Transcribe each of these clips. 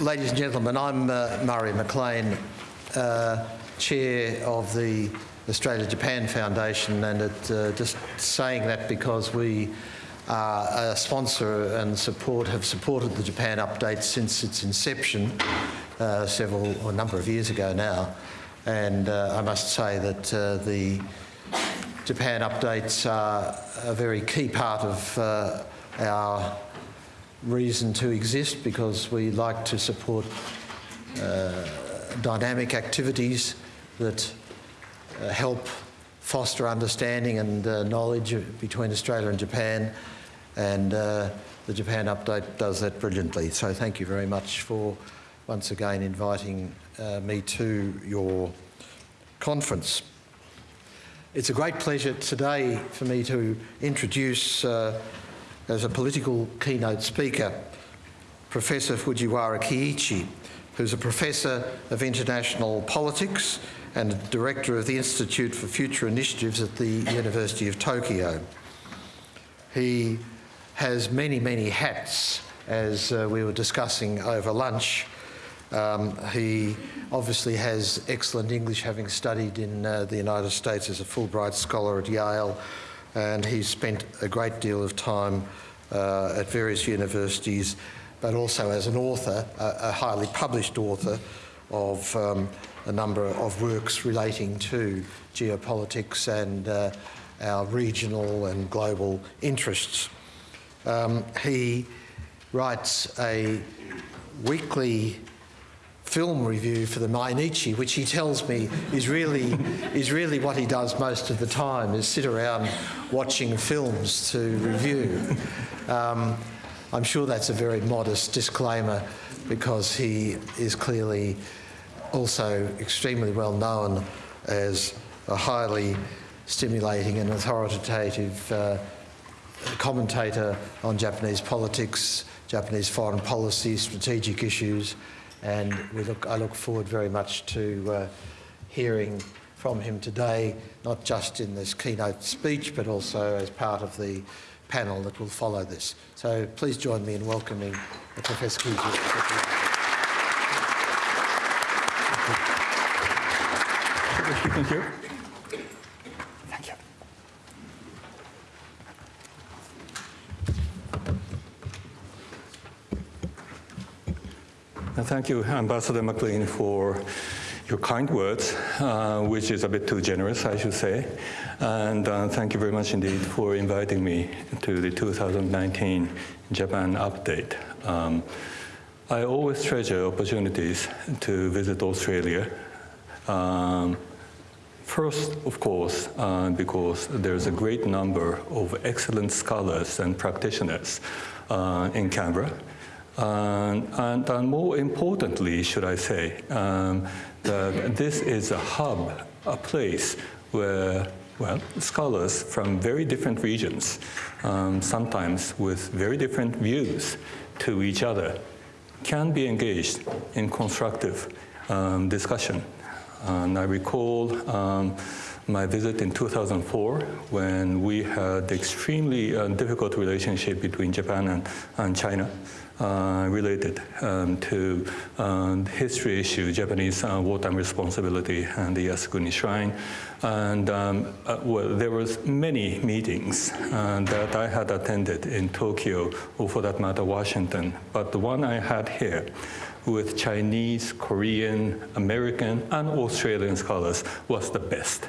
Ladies and gentlemen, I'm uh, Murray McLean, uh, Chair of the Australia-Japan Foundation and it, uh, just saying that because we are a sponsor and support have supported the Japan update since its inception uh, several, or a number of years ago now. And uh, I must say that uh, the Japan updates are a very key part of our reason to exist because we like to support uh, dynamic activities that uh, help foster understanding and uh, knowledge between Australia and Japan and uh, the Japan update does that brilliantly. So thank you very much for once again inviting uh, me to your conference. It's a great pleasure today for me to introduce uh, as a political keynote speaker Professor Fujiwara Kiichi, who's a professor of international politics and director of the Institute for Future Initiatives at the University of Tokyo. He has many, many hats, as uh, we were discussing over lunch. Um, he obviously has excellent English, having studied in uh, the United States as a Fulbright scholar at Yale, and he's spent a great deal of time uh, at various universities, but also as an author, a, a highly published author of um, a number of works relating to geopolitics and uh, our regional and global interests. Um, he writes a weekly film review for the Mainichi, which he tells me is really, is really what he does most of the time, is sit around watching films to review. Um, I'm sure that's a very modest disclaimer because he is clearly also extremely well known as a highly stimulating and authoritative uh, commentator on Japanese politics, Japanese foreign policy, strategic issues, and we look, I look forward very much to uh, hearing from him today, not just in this keynote speech, but also as part of the panel that will follow this. So please join me in welcoming Professor Kuzi. Thank you. Thank you, Ambassador McLean, for your kind words, uh, which is a bit too generous, I should say. And uh, thank you very much indeed for inviting me to the 2019 Japan update. Um, I always treasure opportunities to visit Australia. Um, First, of course, uh, because there's a great number of excellent scholars and practitioners uh, in Canberra. Uh, and, and, more importantly, should I say, um, that this is a hub, a place where, well, scholars from very different regions, um, sometimes with very different views to each other, can be engaged in constructive um, discussion. And I recall um, my visit in 2004 when we had extremely uh, difficult relationship between Japan and, and China. Uh, related um, to um, history issue, Japanese uh, wartime responsibility and the Yasukuni Shrine. And um, uh, well, there was many meetings uh, that I had attended in Tokyo, or for that matter, Washington. But the one I had here with Chinese, Korean, American, and Australian scholars was the best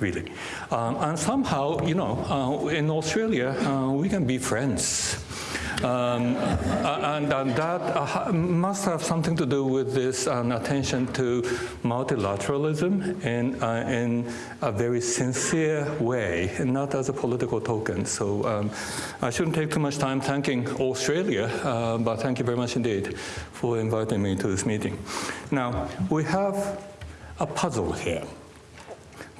really. Um, and somehow, you know, uh, in Australia, uh, we can be friends. Um, and, and, that uh, must have something to do with this um, attention to multilateralism in, uh, in a very sincere way, and not as a political token. So um, I shouldn't take too much time thanking Australia, uh, but thank you very much indeed for inviting me to this meeting. Now, we have a puzzle here.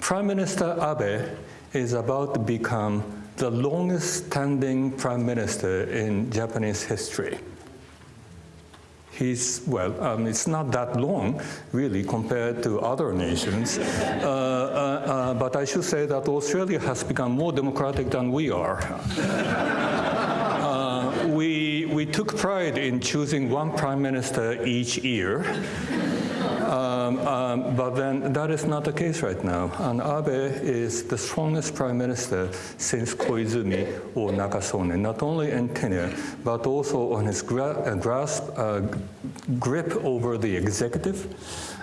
Prime Minister Abe is about to become the longest standing prime minister in Japanese history. He's, well, um, it's not that long, really, compared to other nations. Uh, uh, uh, but I should say that Australia has become more democratic than we are. Uh, we, we took pride in choosing one prime minister each year. Um, um, but then that is not the case right now. And Abe is the strongest prime minister since Koizumi or Nakasone, not only in tenure, but also on his gra uh, grasp, uh, grip over the executive,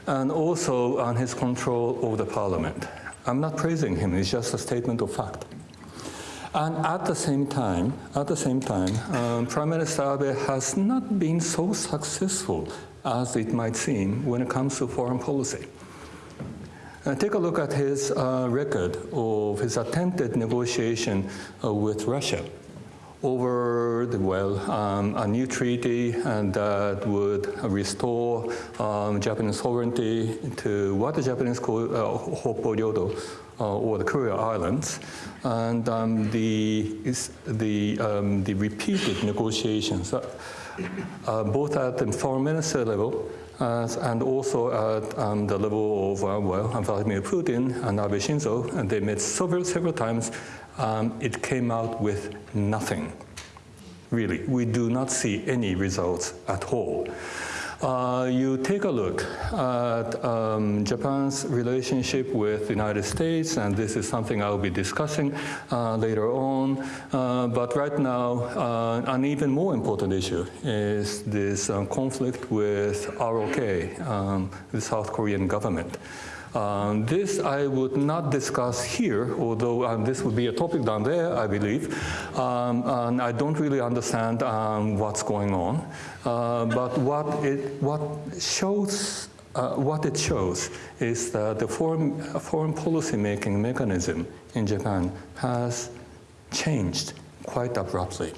and also on his control over the parliament. I'm not praising him, it's just a statement of fact. And at the same time, at the same time, um, Prime Minister Abe has not been so successful as it might seem when it comes to foreign policy. Uh, take a look at his uh, record of his attempted negotiation uh, with Russia over the, well, um, a new treaty and that would restore um, Japanese sovereignty to what the Japanese call uh, Ryodo, uh, or the Kurile Islands, and um, the, the, um, the repeated negotiations uh, both at the foreign minister level uh, and also at um, the level of, uh, well, Vladimir Putin and Abe Shinzo, and they met several, several times. Um, it came out with nothing. Really, we do not see any results at all. Uh, you take a look at um, Japan's relationship with the United States, and this is something I'll be discussing uh, later on. Uh, but right now, uh, an even more important issue is this um, conflict with ROK, um, the South Korean government. Um, this I would not discuss here, although um, this would be a topic down there, I believe. Um, and I don't really understand um, what's going on. Uh, but what it what shows uh, what it shows is that the foreign, foreign policy making mechanism in Japan has changed quite abruptly.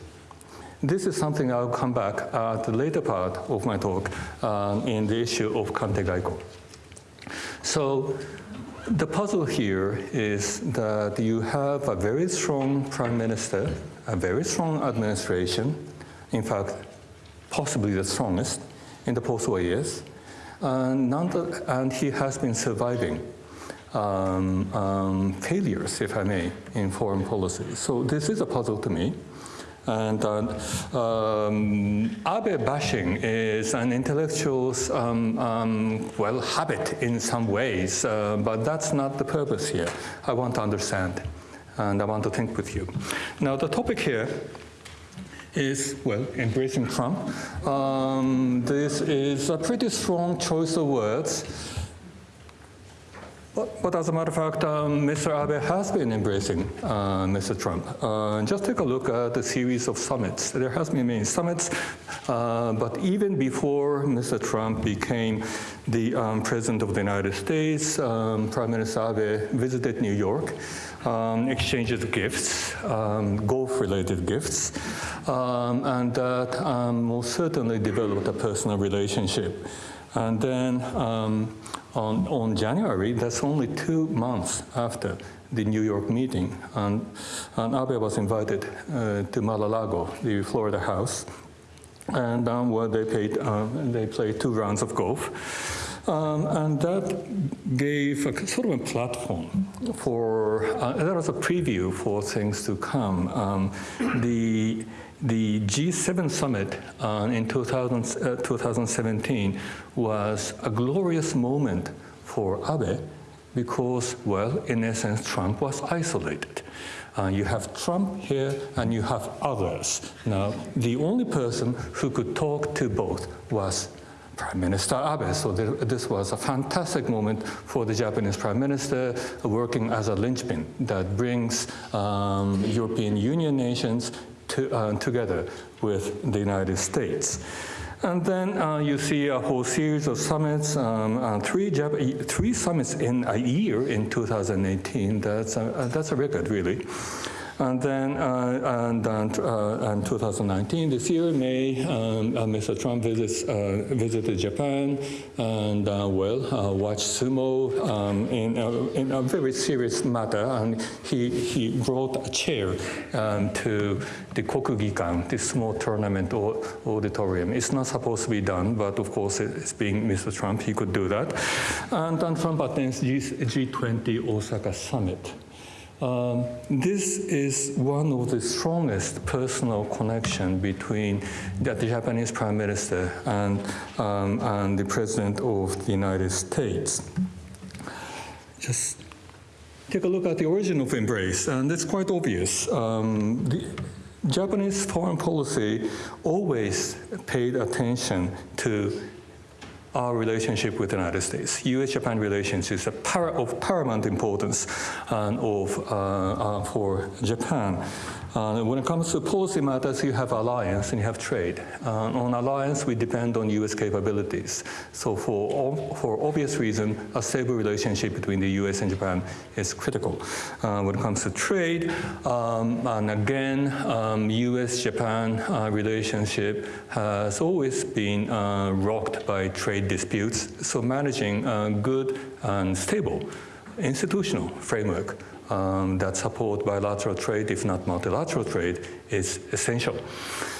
This is something I'll come back at the later part of my talk um, in the issue of Kantei Gaiko. So the puzzle here is that you have a very strong prime minister, a very strong administration, in fact, possibly the strongest in the post-war years, and, and, he has been surviving um, um, failures, if I may, in foreign policy. So this is a puzzle to me. And um, Abe bashing is an intellectual's, um, um, well, habit in some ways, uh, but that's not the purpose here. I want to understand, and I want to think with you. Now, the topic here is, well, embracing Trump. Um, this is a pretty strong choice of words. But, as a matter of fact, um, Mr. Abe has been embracing uh, Mr. Trump. Uh, just take a look at the series of summits. There has been many summits, uh, but even before Mr. Trump became the um, President of the United States, um, Prime Minister Abe visited New York, um, exchanged gifts, um, golf-related gifts, um, and that most certainly developed a personal relationship. And then on, on January, that's only two months after the New York meeting, and, and Abe was invited uh, to Mar-a-Lago, the Florida house, and um, where they, played, um, they played two rounds of golf. Um, and that gave a sort of a platform for, uh, that was a preview for things to come. Um, the the G7 summit uh, in 2000, uh, 2017 was a glorious moment for Abe because, well, in essence, Trump was isolated. Uh, you have Trump here and you have others. Now, the only person who could talk to both was Prime Minister Abe. So this was a fantastic moment for the Japanese Prime Minister working as a linchpin that brings um, European Union nations to, uh, together with the United States. And then uh, you see a whole series of summits, um, uh, three, three summits in a year in 2018. That's a, that's a record, really. And then uh, and, and, uh, and 2019, this year, May, um, uh, Mr. Trump visits, visited Japan and, well, watched sumo um, in, in, a very serious matter. And he, he brought a chair um, to the Kokugikan, this small tournament auditorium. It's not supposed to be done, but of course, it's being Mr. Trump, he could do that. And then Trump attends G20 Osaka summit Um, this is one of the strongest personal connection between the, Japanese Prime Minister and, um, and the President of the United States. Just take a look at the origin of embrace, and it's quite obvious. Um, the Japanese foreign policy always paid attention to our relationship with the United States. U.S.-Japan relations is of paramount importance of, uh, uh, for Japan. Uh, when it comes to policy matters, you have alliance and you have trade. Uh, on alliance, we depend on U.S. capabilities. So for, for obvious reason, a stable relationship between the U.S. and Japan is critical. Uh, when it comes to trade, um, and again, um, U.S.-Japan uh, relationship has always been uh, rocked by trade disputes. So managing a good and stable institutional framework um, that support bilateral trade, if not multilateral trade, is essential.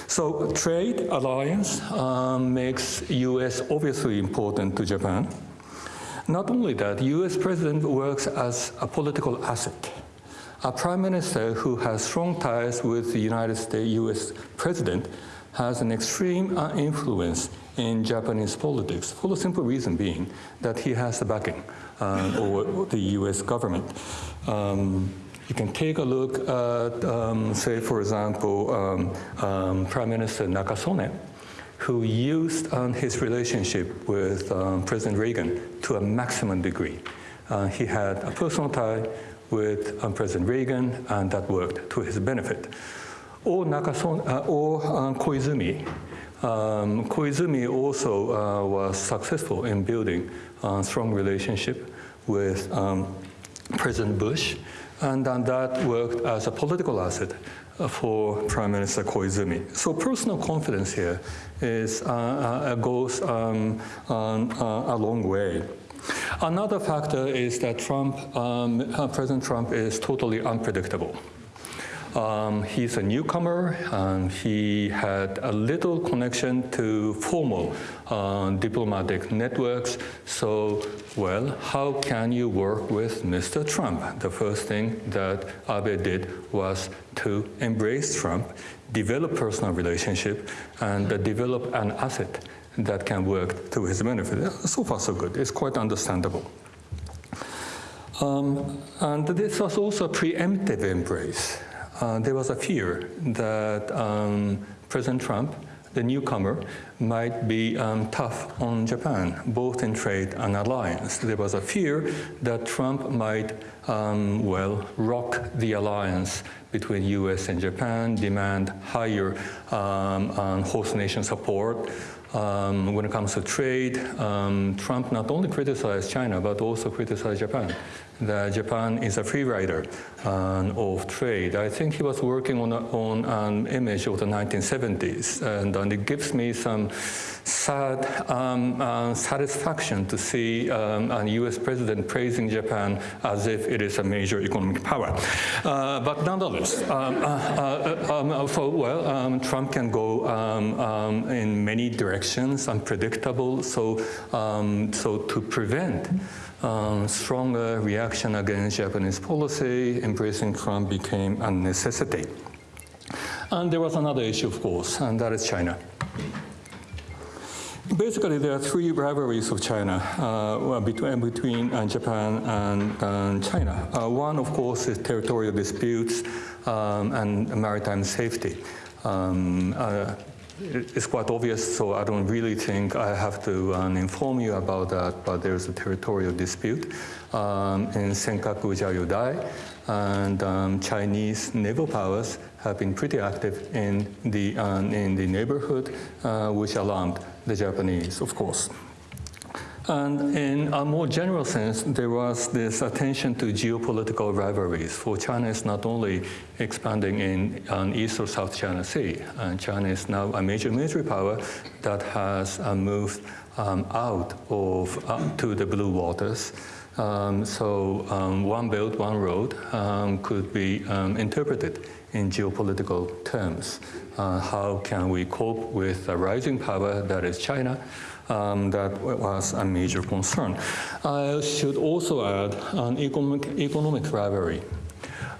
So trade alliance um, makes U.S. obviously important to Japan. Not only that, U.S. president works as a political asset. A prime minister who has strong ties with the United States U.S. president has an extreme uh, influence in Japanese politics for the simple reason being that he has the backing uh, the US government. Um, you can take a look at, um, say, for example, um, um Prime Minister Nakasone, who used um, his relationship with um, President Reagan to a maximum degree. Uh, he had a personal tie with President Reagan, and that worked to his benefit. Or, Nakasone, uh, or Koizumi, um, Koizumi also uh, was successful in building a strong relationship with um, President Bush, and, that worked as a political asset for Prime Minister Koizumi. So personal confidence here is, uh, uh, goes um, on, uh, a long way. Another factor is that Trump, um, President Trump is totally unpredictable. Um, he's a newcomer, and he had a little connection to formal uh, diplomatic networks. So, well, how can you work with Mr. Trump? The first thing that Abe did was to embrace Trump, develop personal relationship, and uh, develop an asset that can work to his benefit. So far, so good. It's quite understandable. Um, and this was also a preemptive embrace uh, there was a fear that um, President Trump, the newcomer, might be um, tough on Japan, both in trade and alliance. There was a fear that Trump might, um, well, rock the alliance between US and Japan, demand higher um, host nation support, um, when it comes to trade, um, Trump not only criticized China, but also criticized Japan. That Japan is a free rider um, of trade. I think he was working on, a, on an image of the 1970s, and, and it gives me some sad um, uh, satisfaction to see um, a US president praising Japan as if it is a major economic power. Uh, but nonetheless, um, uh, uh, um, so, well, Trump can go in many directions, unpredictable, so, so to prevent um, stronger reaction against Japanese policy, embracing Trump became a necessity. And there was another issue, of course, and that is China. Basically, there are three rivalries of China uh, between, between uh, Japan and, and China. Uh, one, of course, is territorial disputes um, and maritime safety. Um, uh, it's quite obvious, so I don't really think I have to um, inform you about that, but there's a territorial dispute um, in Senkaku Diaoyutai, and um, Chinese naval powers have been pretty active in the, um, in the neighborhood, uh, which alarmed the Japanese, of course. And in a more general sense, there was this attention to geopolitical rivalries. For China is not only expanding in East or South China Sea, and China is now a major military power that has uh, moved um, out of uh, to the blue waters. Um, so um, one belt, one road um, could be um, interpreted in geopolitical terms. Uh, how can we cope with a rising power that is China? Um, that was a major concern. I should also add an economic, economic rivalry.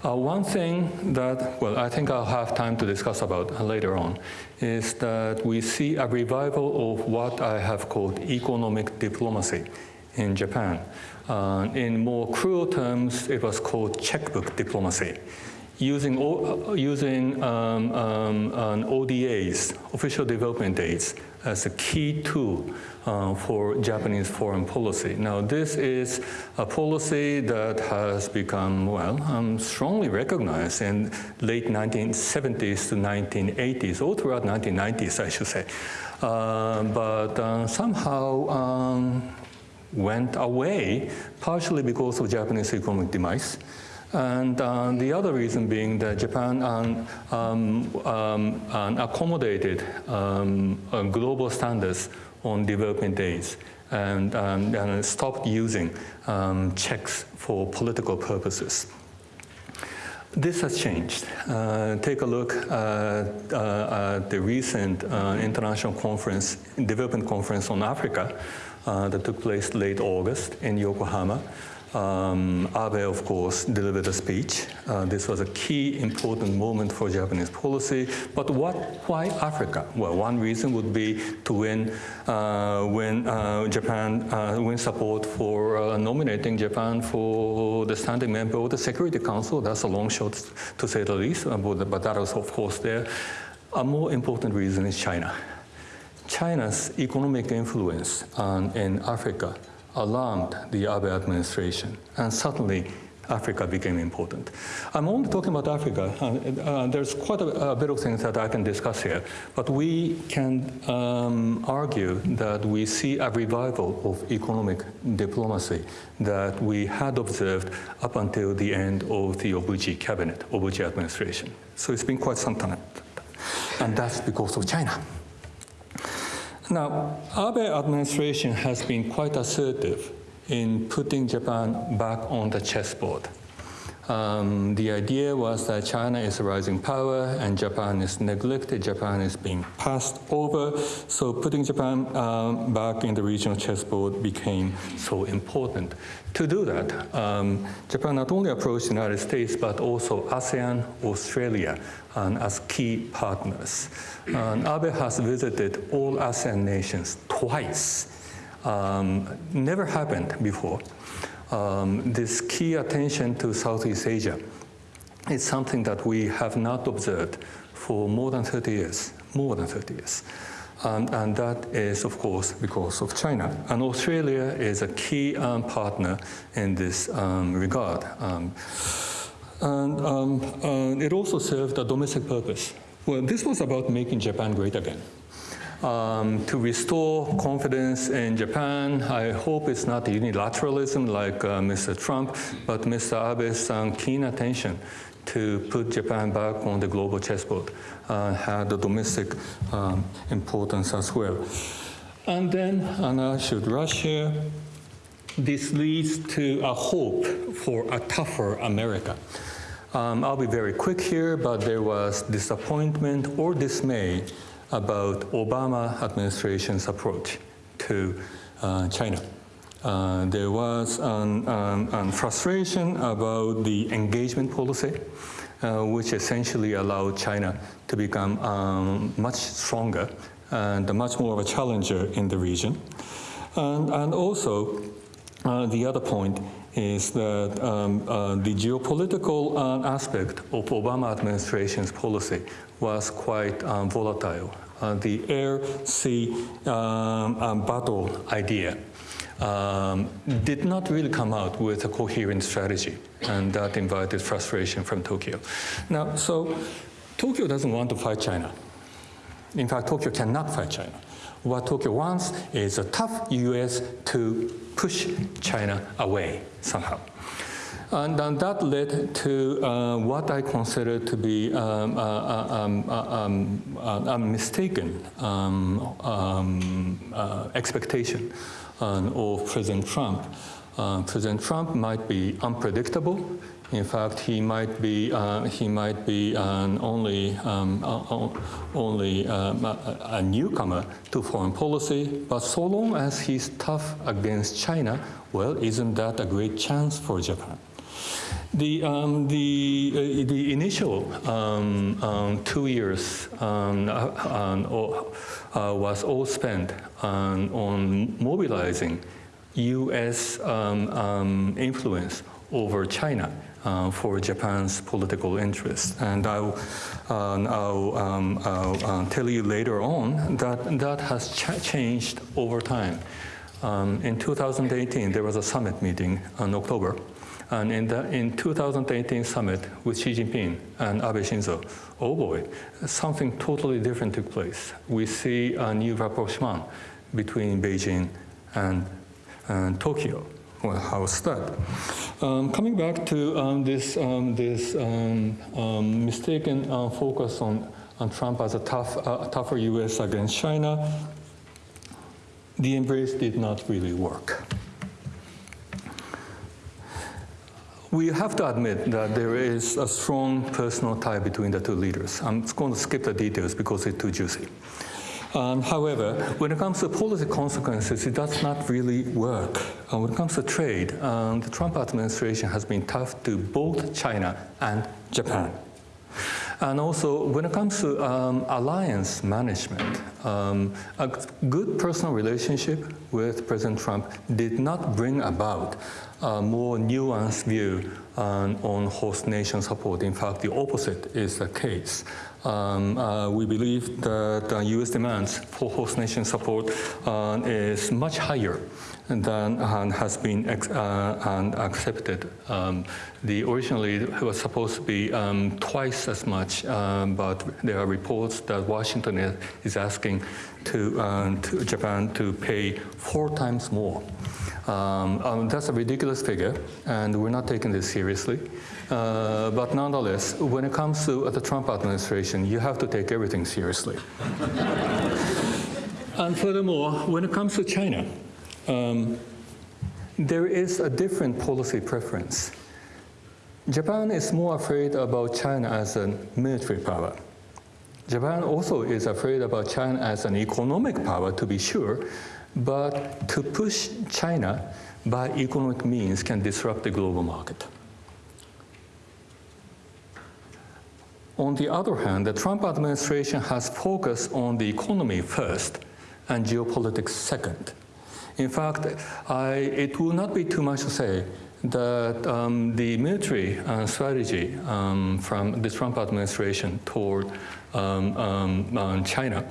Uh, one thing that, well, I think I'll have time to discuss about later on, is that we see a revival of what I have called economic diplomacy in Japan. Uh, in more cruel terms, it was called checkbook diplomacy. Using, o- using um, um, ODAs, official development aids, as a key tool uh, for Japanese foreign policy. Now, this is a policy that has become, well, um, strongly recognized in late 1970s to 1980s, or throughout 1990s, I should say. Uh, but uh, somehow um, went away, partially because of Japanese economic demise. And uh, the other reason being that Japan um, um, um, accommodated uh, global standards on development aids and, um, and stopped using um, checks for political purposes. This has changed. Uh, take a look at, uh, at the recent uh, international conference, development conference on Africa uh, that took place late August in Yokohama. Um, Abe, of course, delivered a speech. Uh, this was a key important moment for Japanese policy. But what, why Africa? Well, one reason would be to win, uh, win uh, Japan, uh, win support for uh, nominating Japan for the standing member of the Security Council. That's a long shot, to say the least, uh, but, that was, of course, there. A more important reason is China. China's economic influence um, in Africa alarmed the Abe administration, and suddenly Africa became important. I'm only talking about Africa. Uh, uh, there's quite a, a, bit of things that I can discuss here, but we can um, argue that we see a revival of economic diplomacy that we had observed up until the end of the Obuchi cabinet, Obuchi administration. So it's been quite some time, and that's because of China. Now, Abe administration has been quite assertive in putting Japan back on the chessboard. Um, the idea was that China is a rising power and Japan is neglected, Japan is being passed over, so putting Japan um, back in the regional chessboard became so important. To do that, um, Japan not only approached the United States but also ASEAN, Australia um, as key partners. And Abe has visited all ASEAN nations twice. Um, never happened before um, this key attention to Southeast Asia is something that we have not observed for more than 30 years, more than 30 years. Um, and that is, of course, because of China. And Australia is a key um, partner in this um, regard. Um, and it also served a domestic purpose. Well, this was about making Japan great again um, to restore confidence in Japan. I hope it's not unilateralism like uh, Mr. Trump, but Mr. Abe's um, keen attention to put Japan back on the global chessboard uh, had a domestic um, importance as well. And then, and I should rush here, this leads to a hope for a tougher America. Um, I'll be very quick here, but there was disappointment or dismay about Obama administration's approach to uh, China. Uh, there was an, an, an, frustration about the engagement policy, uh, which essentially allowed China to become um, much stronger and much more of a challenger in the region. And, and also, uh, the other point is that um, uh, the geopolitical uh, aspect of Obama administration's policy was quite um, volatile. Uh, the air-sea um, um, battle idea um, did not really come out with a coherent strategy, and that invited frustration from Tokyo. Now, so Tokyo doesn't want to fight China. In fact, Tokyo cannot fight China. What Tokyo wants is a tough US to push China away somehow. And, and that led to uh, what I consider to be um, uh, uh um, uh, um, uh, a mistaken um, um, uh, expectation of President Trump. President Trump might be unpredictable. In fact, he might be he might be an only um, only um, a, a newcomer to foreign policy. But so long as he's tough against China, well, isn't that a great chance for Japan? The, um, the, uh, the initial um, um, two years um, uh, um, uh, was all spent on, on mobilizing U.S. um, um, influence over China uh, for Japan's political interests. And I'll, uh, I'll, um, I'll uh, tell you later on that that has ch changed over time. Um, in 2018, there was a summit meeting in October. And in the in 2018 summit with Xi Jinping and Abe Shinzo, oh boy, something totally different took place. We see a new rapprochement between Beijing and, and Tokyo. Well, how's that? Um, coming back to um, this, um, this um, um, mistaken uh, focus on, on Trump as a tough, uh, tougher U.S. against China, the embrace did not really work. We have to admit that there is a strong personal tie between the two leaders. I'm going to skip the details because it's too juicy. Um, however, when it comes to policy consequences, it does not really work. Uh, when it comes to trade, um, the Trump administration has been tough to both China and Japan. And also, when it comes to um, alliance management, um, a good personal relationship with President Trump did not bring about a more nuanced view on, on host nation support. In fact, the opposite is the case. Um, uh, we believe that the U.S. demands for host nation support uh, is much higher than uh, has been uh, accepted. Um, the originally it was supposed to be um, twice as much, um, but there are reports that Washington is asking to, uh, to Japan to pay four times more. Um, um, that's a ridiculous figure, and we're not taking this seriously. Uh, but nonetheless, when it comes to the Trump administration, you have to take everything seriously. and furthermore, when it comes to China, um, there is a different policy preference. Japan is more afraid about China as a military power. Japan also is afraid about China as an economic power, to be sure, but to push China by economic means can disrupt the global market. On the other hand, the Trump administration has focused on the economy first and geopolitics second. In fact, I, it will not be too much to say that um, the military uh, strategy um, from the Trump administration toward um, um, uh, China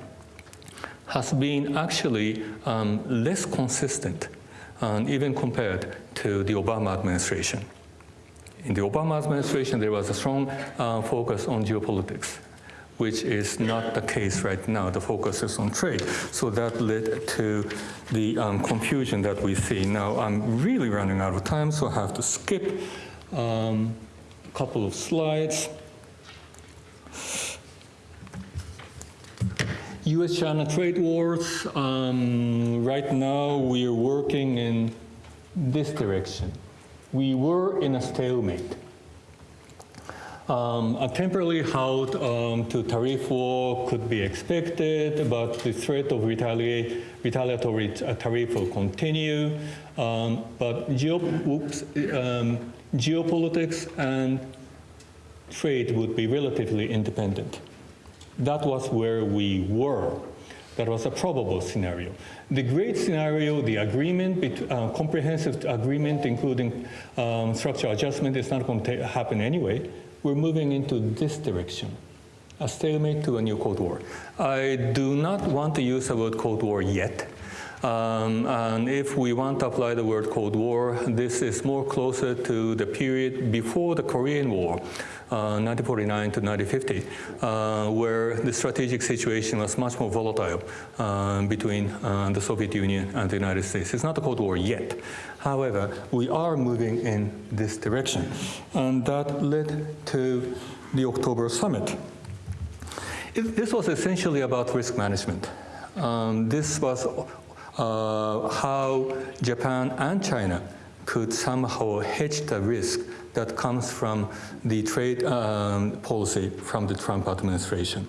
has been actually um, less consistent, um, even compared to the Obama administration. In the Obama administration, there was a strong uh, focus on geopolitics, which is not the case right now. The focus is on trade. So that led to the um, confusion that we see. Now, I'm really running out of time, so I have to skip um, a couple of slides. U.S.-China trade wars, um, right now we are working in this direction. We were in a stalemate. Um, a temporary halt um, to tariff war could be expected, but the threat of retaliate, retaliatory uh, tariff will continue. Um, but oops, um, geopolitics and trade would be relatively independent. That was where we were. That was a probable scenario. The great scenario, the agreement, uh, comprehensive agreement, including um, structural adjustment, is not going to happen anyway. We're moving into this direction, a stalemate to a new Cold War. I do not want to use the word Cold War yet. Um, and if we want to apply the word Cold War, this is more closer to the period before the Korean War, uh, 1949 to 1950, uh, where the strategic situation was much more volatile uh, between uh, the Soviet Union and the United States. It's not a Cold War yet. However, we are moving in this direction. And that led to the October summit. It, this was essentially about risk management. Um, this was how Japan and China could somehow hedge the risk that comes from the trade um, policy from the Trump administration.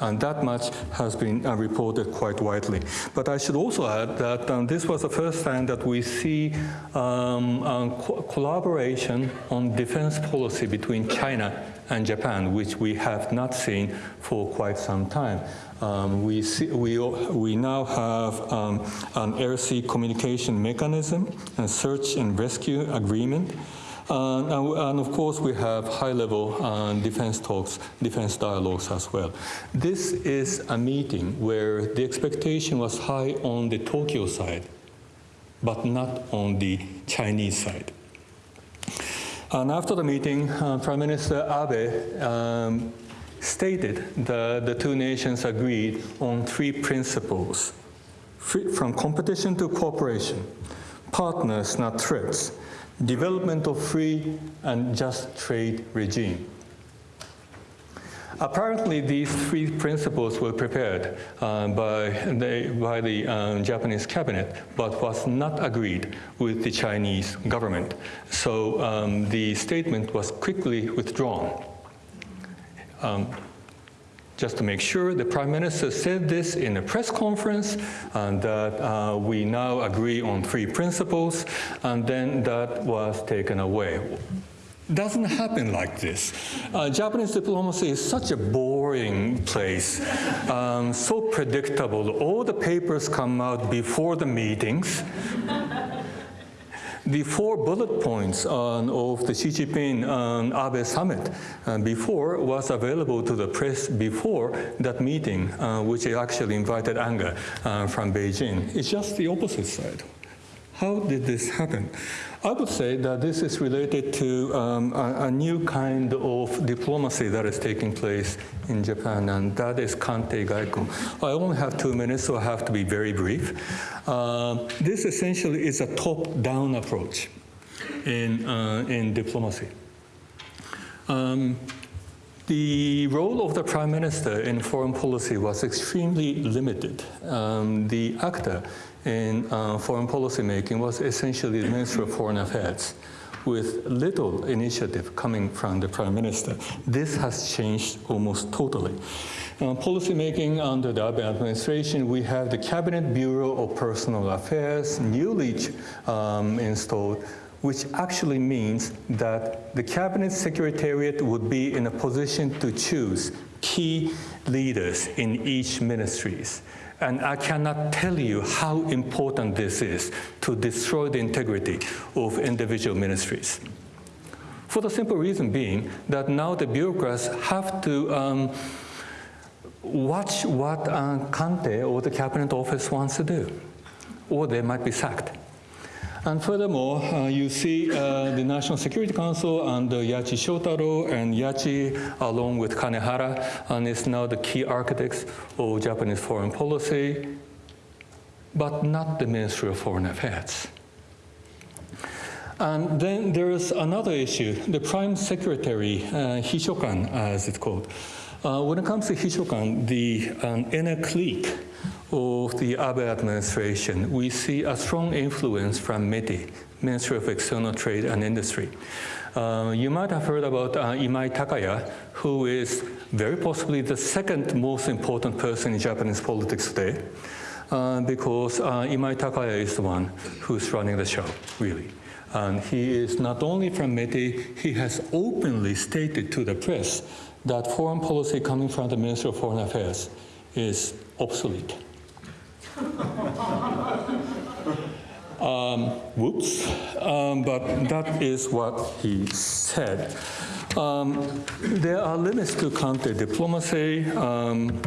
And that much has been uh, reported quite widely. But I should also add that um, this was the first time that we see um, co collaboration on defense policy between China and Japan, which we have not seen for quite some time. Um, we, see, we, we now have um, an air-sea communication mechanism, a search and rescue agreement, and, and, of course, we have high-level uh, defense talks, defense dialogues as well. This is a meeting where the expectation was high on the Tokyo side, but not on the Chinese side. And after the meeting, uh, Prime Minister Abe um, stated that the two nations agreed on three principles, free, from competition to cooperation, partners, not threats, development of free and just trade regime. Apparently, these three principles were prepared uh, by the, by the um, Japanese cabinet, but was not agreed with the Chinese government. So um, the statement was quickly withdrawn. Um, just to make sure, the Prime Minister said this in a press conference, and that uh, we now agree on three principles, and then that was taken away. Doesn't happen like this. Uh, Japanese diplomacy is such a boring place, um, so predictable. All the papers come out before the meetings. The four bullet points on, of the Xi Jinping um, Abe summit uh, before was available to the press before that meeting, uh, which actually invited anger uh, from Beijing. It's just the opposite side. How did this happen? I would say that this is related to um, a, a, new kind of diplomacy that is taking place in Japan, and that is Kantei Gaiko. I only have two minutes, so I have to be very brief. Uh, this essentially is a top-down approach in, uh, in diplomacy. Um, the role of the prime minister in foreign policy was extremely limited. Um, the actor in uh, foreign policy making was essentially the Ministry of Foreign Affairs with little initiative coming from the Prime Minister. This has changed almost totally. Uh, policy making under the Abe administration, we have the Cabinet Bureau of Personnel Affairs, newly um, installed, which actually means that the Cabinet Secretariat would be in a position to choose key leaders in each ministries. And I cannot tell you how important this is to destroy the integrity of individual ministries. For the simple reason being that now the bureaucrats have to um, watch what uh, Kantei or the cabinet office wants to do, or they might be sacked. And furthermore, uh, you see uh, the National Security Council under Yachi Shotaro and Yachi, along with Kanehara, and is now the key architects of Japanese foreign policy, but not the Ministry of Foreign Affairs. And then there's another issue, the Prime Secretary, uh, Hishokan, as it's called. Uh, when it comes to Hishokan, the um, inner clique of the Abe administration, we see a strong influence from METI, Ministry of External Trade and Industry. Uh, you might have heard about uh, Imai Takaya, who is very possibly the second most important person in Japanese politics today, uh, because uh, Imai Takaya is the one who's running the show, really. And he is not only from METI, he has openly stated to the press that foreign policy coming from the Ministry of Foreign Affairs is obsolete. um, whoops, um, but that is what he said. Um, there are limits to Kantei diplomacy. Um,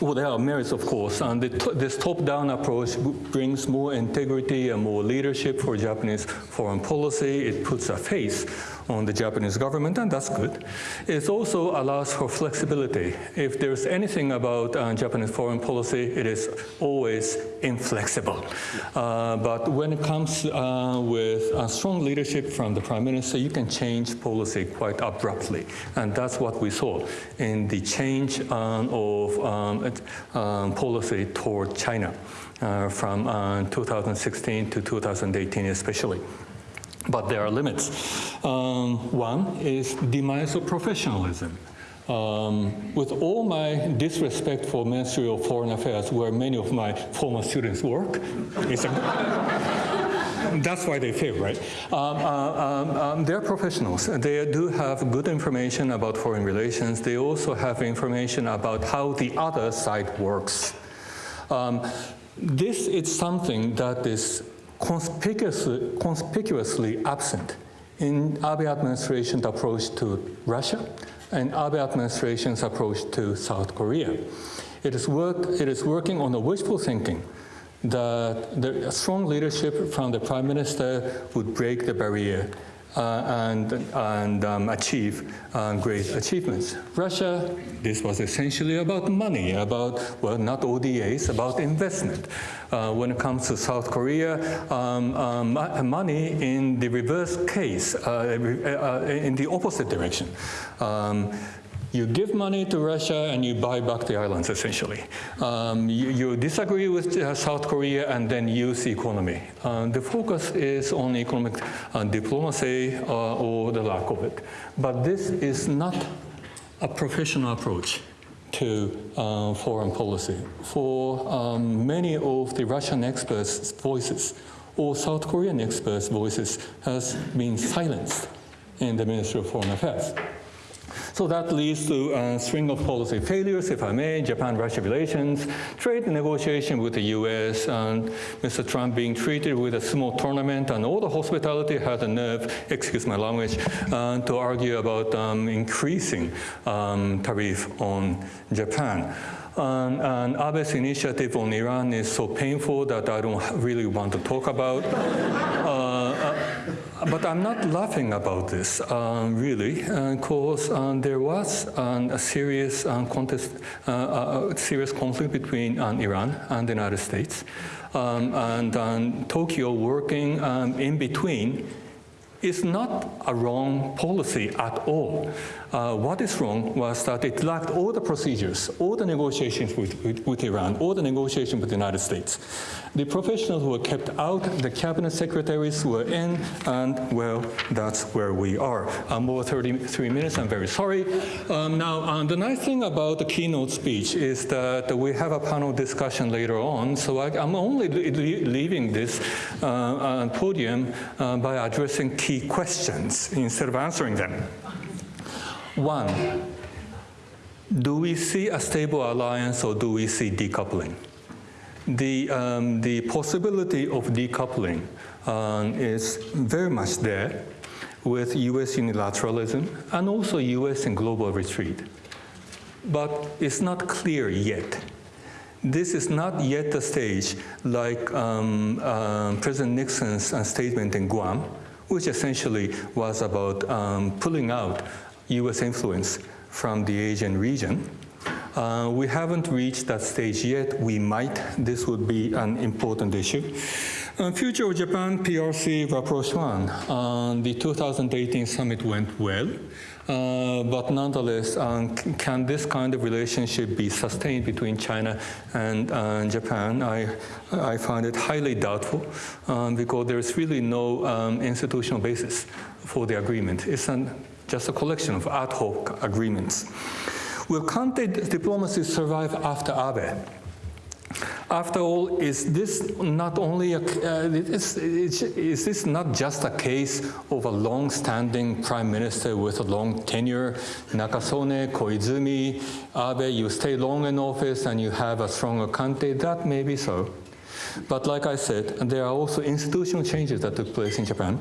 well, there are merits, of course, and this top-down approach brings more integrity and more leadership for Japanese foreign policy. It puts a face on the Japanese government, and that's good. It also allows for flexibility. If there's anything about uh, Japanese foreign policy, it is always inflexible. Uh, but when it comes uh, with a strong leadership from the prime minister, you can change policy quite abruptly. And that's what we saw in the change um, of um, um, policy toward China uh, from uh, 2016 to 2018 especially. But there are limits. Um, one is demise of professionalism. Um, with all my disrespect for Ministry of Foreign Affairs, where many of my former students work, that's why they fail, right? Um, uh, um, um, they're professionals. They do have good information about foreign relations. They also have information about how the other side works. Um, this is something that is conspicuously, conspicuously absent in Abe administration's approach to Russia and Abe administration's approach to South Korea. It is, it is working on the wishful thinking that the strong leadership from the prime minister would break the barrier and, and um, achieve uh, great achievements. Russia, this was essentially about money, about, well, not ODAs, about investment. Uh, when it comes to South Korea, um, um, money in the reverse case, uh, uh, in the opposite direction. You give money to Russia and you buy back the islands, essentially. Um, you, you, disagree with uh, South Korea and then use the economy. Uh, the focus is on economic uh, diplomacy uh, or the lack of it. But this is not a professional approach to uh, foreign policy. For um, many of the Russian experts' voices or South Korean experts' voices has been silenced in the Ministry of Foreign Affairs. So that leads to a string of policy failures, if I may, Japan-Russia relations, trade negotiation with the US, and Mr. Trump being treated with a sumo tournament, and all the hospitality had the nerve, excuse my language, uh, to argue about um, increasing um, tariff on Japan. Um, and Abe's initiative on Iran is so painful that I don't really want to talk about. Uh, uh, but I'm not laughing about this, um, really, because uh, um, there was um, a serious um, contest, uh, uh, a serious conflict between um, Iran and the United States, um, and Tokyo working in between is not a wrong policy at all. Uh, what is wrong was that it lacked all the procedures, all the negotiations with, with, with, Iran, all the negotiations with the United States. The professionals were kept out, the cabinet secretaries were in, and well, that's where we are. I'm over 33 minutes, I'm very sorry. Um, now, um, the nice thing about the keynote speech is that we have a panel discussion later on, so I, am only leaving this uh, uh, podium uh, by addressing key questions instead of answering them. One, do we see a stable alliance or do we see decoupling? The, um, the possibility of decoupling um, is very much there with US unilateralism and also US and global retreat. But it's not clear yet. This is not yet the stage like um, uh, President Nixon's uh, statement in Guam, which essentially was about um, pulling out US influence from the Asian region. Uh, we haven't reached that stage yet. We might. This would be an important issue. Uh, future of Japan PRC rapprochement. Uh, the 2018 summit went well, uh, but nonetheless, um, can this kind of relationship be sustained between China and uh, Japan? I, I find it highly doubtful um, because there's really no um, institutional basis for the agreement. It's an just a collection of ad hoc agreements. Will Kantei diplomacy survive after Abe? After all, is this not only a, uh, is, is, this not just a case of a long-standing prime minister with a long tenure, Nakasone, Koizumi, Abe, you stay long in office and you have a stronger Kantei? That may be so. But like I said, there are also institutional changes that took place in Japan.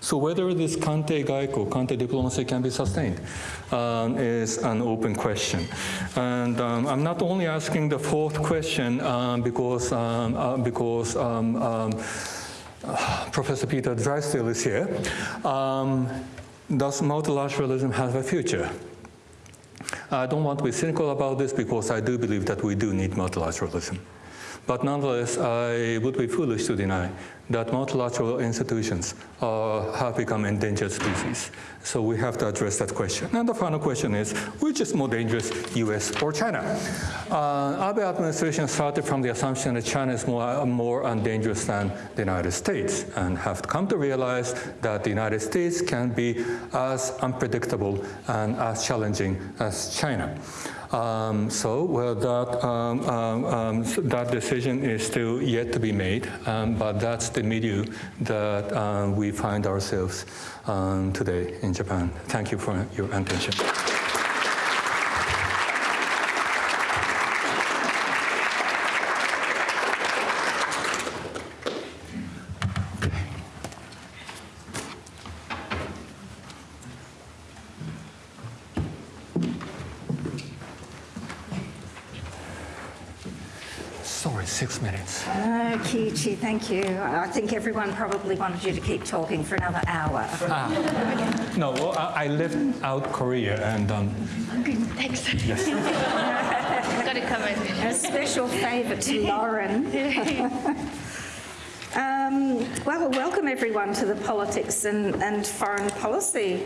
So whether this Kantei Gaiko, Kante diplomacy can be sustained um, is an open question. And um, I'm not only asking the fourth question um, because, um, uh, because um, Professor Peter Drysdale is here. does multilateralism have a future? I don't want to be cynical about this because I do believe that we do need multilateralism. But nonetheless, I would be foolish to deny that multilateral institutions uh, have become endangered species. So we have to address that question. And the final question is, which is more dangerous, US or China? Uh, Abe administration started from the assumption that China is more, more dangerous than the United States and have come to realize that the United States can be as unpredictable and as challenging as China. Um, so, well, that, um, um, um that decision is still yet to be made, um, but that's the milieu that uh, we find ourselves today in Japan. Thank you for your attention. six minutes. Uh, Kiichi, thank you. I think everyone probably wanted you to keep talking for another hour. Ah. No, well, I, I lived out Korea and... Um, okay, thanks. Yes. Got it covered. A special favour to Lauren. um, well, welcome everyone to the Politics and, and Foreign Policy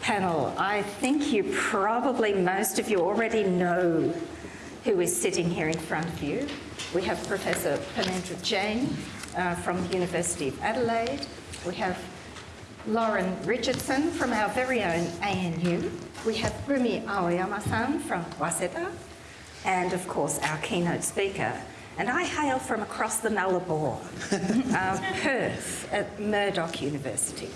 panel. I think you probably, most of you already know who is sitting here in front of you. We have Professor Purnendra Jain uh, from the University of Adelaide. We have Lauren Richardson from our very own ANU. We have Rumi Aoyama-san from Waseda. And of course, our keynote speaker. And I hail from across the Nullarbor, uh, Perth at Murdoch University.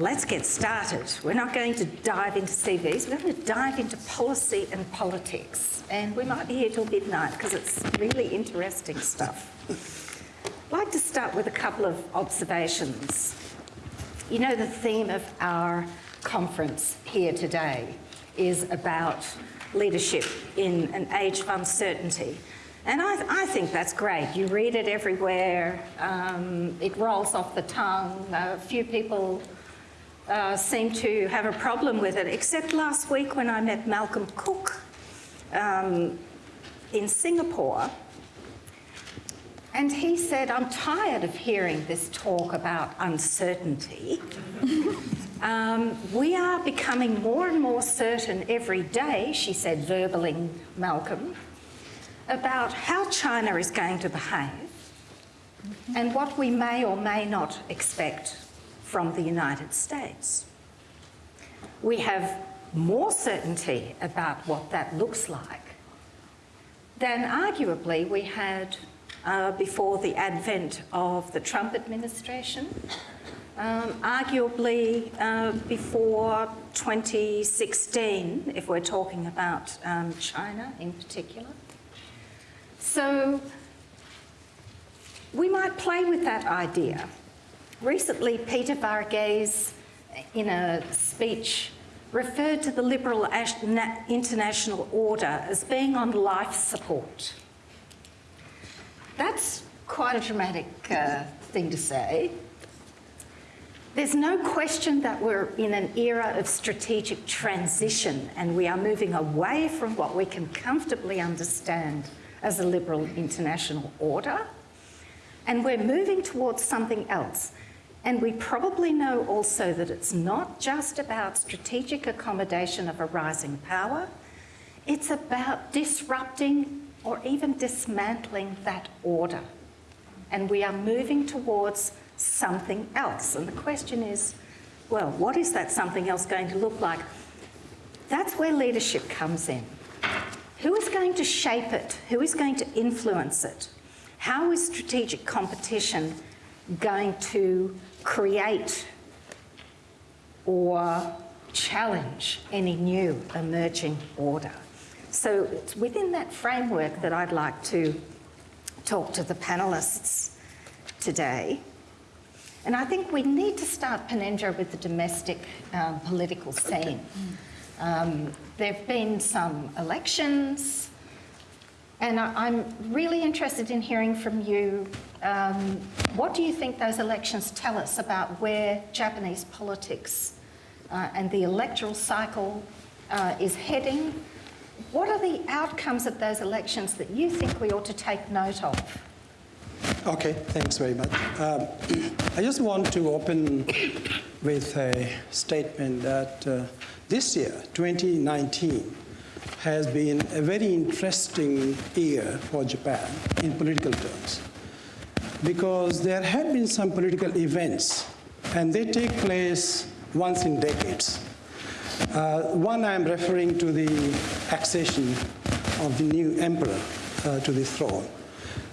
Let's get started. We're not going to dive into CVs, we're going to dive into policy and politics. And we might be here till midnight because it's really interesting stuff. I'd like to start with a couple of observations. You know, the theme of our conference here today is about leadership in an age of uncertainty. And I, I, think that's great. You read it everywhere, um, it rolls off the tongue. A few people uh, seem to have a problem with it, except last week when I met Malcolm Cook um, in Singapore. And he said, I'm tired of hearing this talk about uncertainty. um, we are becoming more and more certain every day, she said, verbaling Malcolm, about how China is going to behave and what we may or may not expect from the United States. We have more certainty about what that looks like than arguably we had uh, before the advent of the Trump administration, um, arguably uh, before 2016, if we're talking about um, China in particular. So we might play with that idea Recently, Peter Varghese, in a speech, referred to the liberal international order as being on life support. That's quite a dramatic uh, thing to say. There's no question that we're in an era of strategic transition and we are moving away from what we can comfortably understand as a liberal international order. And we're moving towards something else. And we probably know also that it's not just about strategic accommodation of a rising power, it's about disrupting or even dismantling that order. And we are moving towards something else. And the question is, well, what is that something else going to look like? That's where leadership comes in. Who is going to shape it? Who is going to influence it? How is strategic competition going to create or challenge any new emerging order. So it's within that framework that I'd like to talk to the panellists today. And I think we need to start Purnendra with the domestic um, political scene. Um, there have been some elections, and I, am really interested in hearing from you um, what do you think those elections tell us about where Japanese politics uh, and the electoral cycle uh, is heading? what are the outcomes of those elections that you think we ought to take note of? Okay, thanks very much. Um, I just want to open with a statement that uh, this year, 2019, has been a very interesting year for Japan in political terms because there have been some political events and they take place once in decades. Uh, one, I'm referring to the accession of the new emperor uh, to the throne.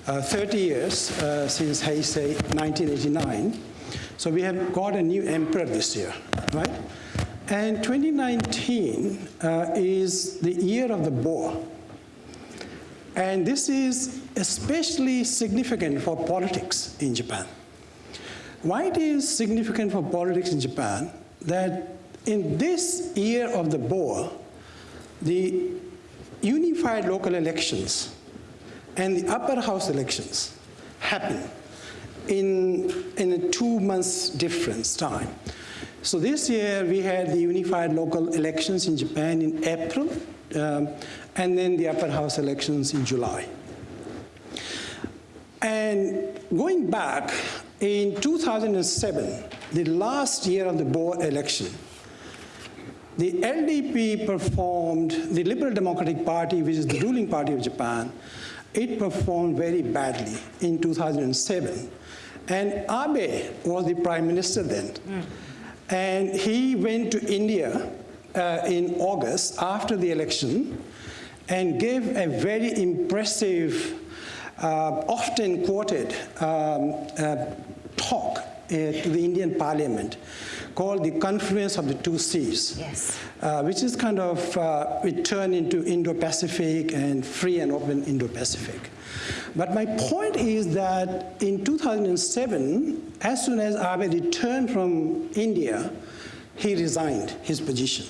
Uh, 30 years uh, since Heisei 1989. So we have got a new emperor this year, right? And 2019 uh, is the year of the boar. And this is especially significant for politics in Japan. Why it is significant for politics in Japan that in this year of the boar, the unified local elections and the upper house elections happen in, in a two months difference time. So this year we had the unified local elections in Japan in April, um, and then the upper house elections in July. And going back, in 2007, the last year of the board election, the LDP performed, the Liberal Democratic Party, which is the ruling party of Japan, it performed very badly in 2007. And Abe was the prime minister then. And he went to India uh, in August after the election and gave a very impressive, uh, often quoted um, uh, talk uh, to the Indian parliament called the Confluence of the Two Seas, Yes. uh, which is kind of, uh, it turned into Indo-Pacific and free and open Indo-Pacific. But my point is that in 2007, as soon as Abe returned from India, he resigned his position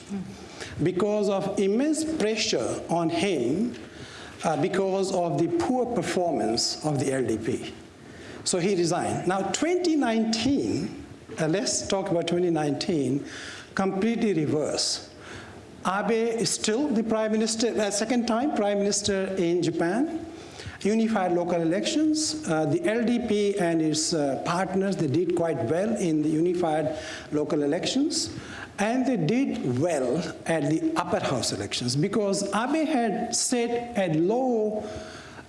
because of immense pressure on him uh, because of the poor performance of the LDP. So he resigned. Now 2019, uh, let's talk about 2019, completely reverse. Abe is still the prime minister, uh, second time prime minister in Japan. Unified local elections. Uh, the LDP and its uh, partners, they did quite well in the unified local elections. And they did well at the upper house elections because Abe had set a low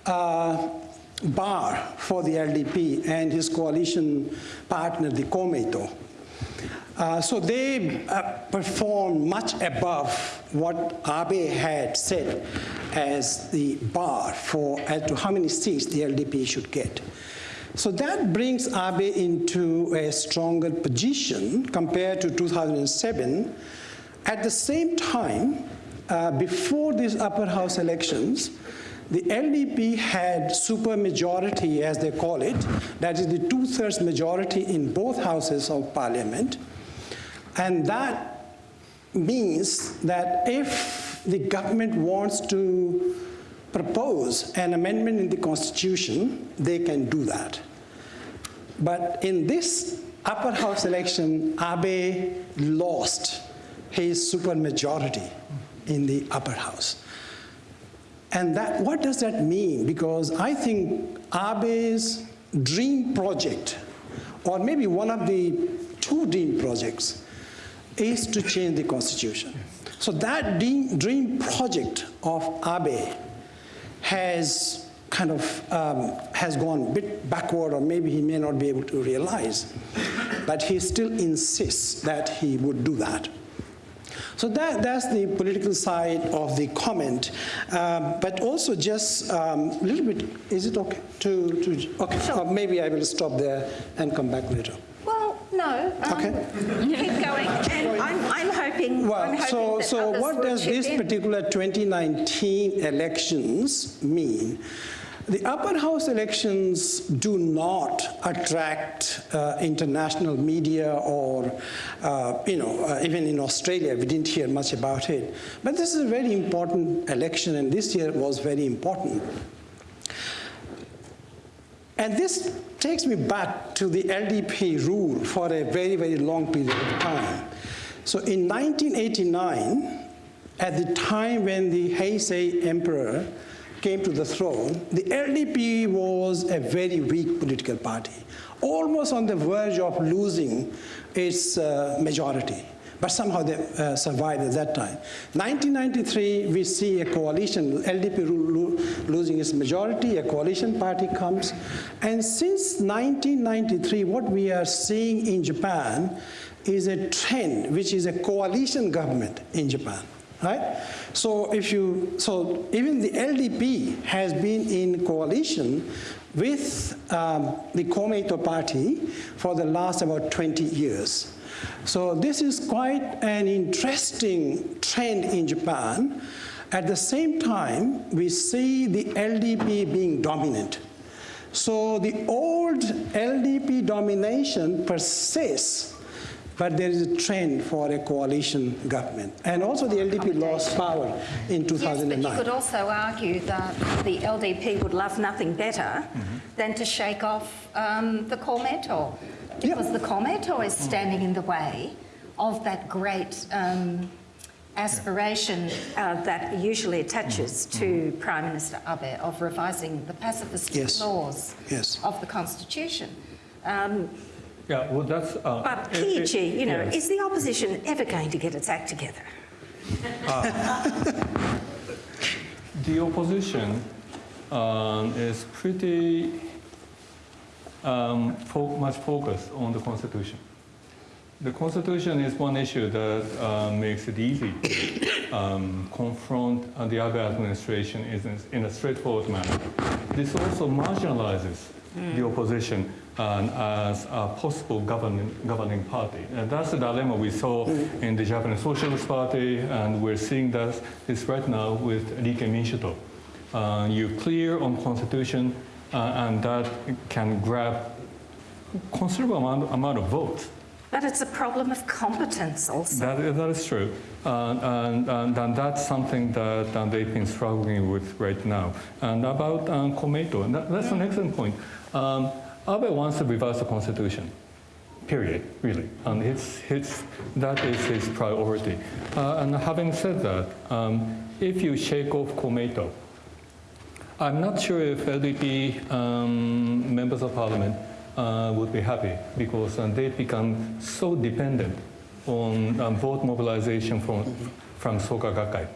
uh, bar for the LDP and his coalition partner, the Komeito. Uh, so they uh, performed much above what Abe had set as the bar for as to how many seats the LDP should get. So that brings Abe into a stronger position compared to 2007. At the same time, uh, before these upper house elections, the LDP had supermajority, as they call it, that is the two-thirds majority in both houses of parliament. And that means that if the government wants to propose an amendment in the constitution, they can do that. But in this upper house election, Abe lost his supermajority in the upper house. And that, what does that mean? Because I think Abe's dream project, or maybe one of the two dream projects, is to change the constitution. So that dream, dream project of Abe has kind of um, has gone a bit backward, or maybe he may not be able to realize, but he still insists that he would do that. So that, that's the political side of the comment. Um, but also just um, a little bit, is it okay to, to okay, Sure. uh, maybe I will stop there and come back later. No. um, Okay. Keep going. And I'm, I'm hoping. I'm Well, hoping so, that so what does this in. particular 2019 elections mean? The upper house elections do not attract uh, international media or, uh, you know, uh, even in Australia, we didn't hear much about it. But this is a very important election, and this year was very important. And this takes me back to the LDP rule for a very, very long period of time. So in 1989, at the time when the Heisei emperor came to the throne, the LDP was a very weak political party, almost on the verge of losing its uh, majority. But somehow they uh, survived at that time. 1993, we see a coalition, LDP lo- losing its majority, a coalition party comes. And since 1993, what we are seeing in Japan is a trend, which is a coalition government in Japan right? So if you, so even the LDP has been in coalition with um, the Komeito party for the last about 20 years. So this is quite an interesting trend in Japan. At the same time, we see the LDP being dominant. So the old LDP domination persists but there is a trend for a coalition government. And also the LDP lost power in 2009. Yes, but you could also argue that the LDP would love nothing better than to shake off um, the Komeito, because the Komeito is standing in the way of that great um, aspiration uh, that usually attaches to Prime Minister Abe of revising the pacifist Yes. laws Yes. of the Constitution. Um, Yeah, well, that's. Uh, but it- it- Kiichi, you know, yes. is the opposition ever going to get its act together? The opposition um, is pretty um, fo- much focus on the Constitution. The Constitution is one issue that uh, makes it easy to um, confront the other administration in, in a straightforward manner. This also marginalizes the opposition um, as a possible governing, governing party. And that's the dilemma we saw in the Japanese Socialist Party, and we're seeing that this right now with Rikken Minshuto. Uh, you're clear on constitution, and that can grab considerable amount, amount of votes. But it's a problem of competence also. That, that is true. Uh, and, and, and that's something that uh, they've been struggling with right now. And about um, Komeito, that, that's an excellent point. Um, Abe wants to revise the constitution, period, really. And it's, it's, that is his priority. Uh, and having said that, um, if you shake off Komeito, I'm not sure if LDP um, members of parliament uh, would be happy because uh, they've become so dependent on um, vote mobilization from, from Soka Gakkai.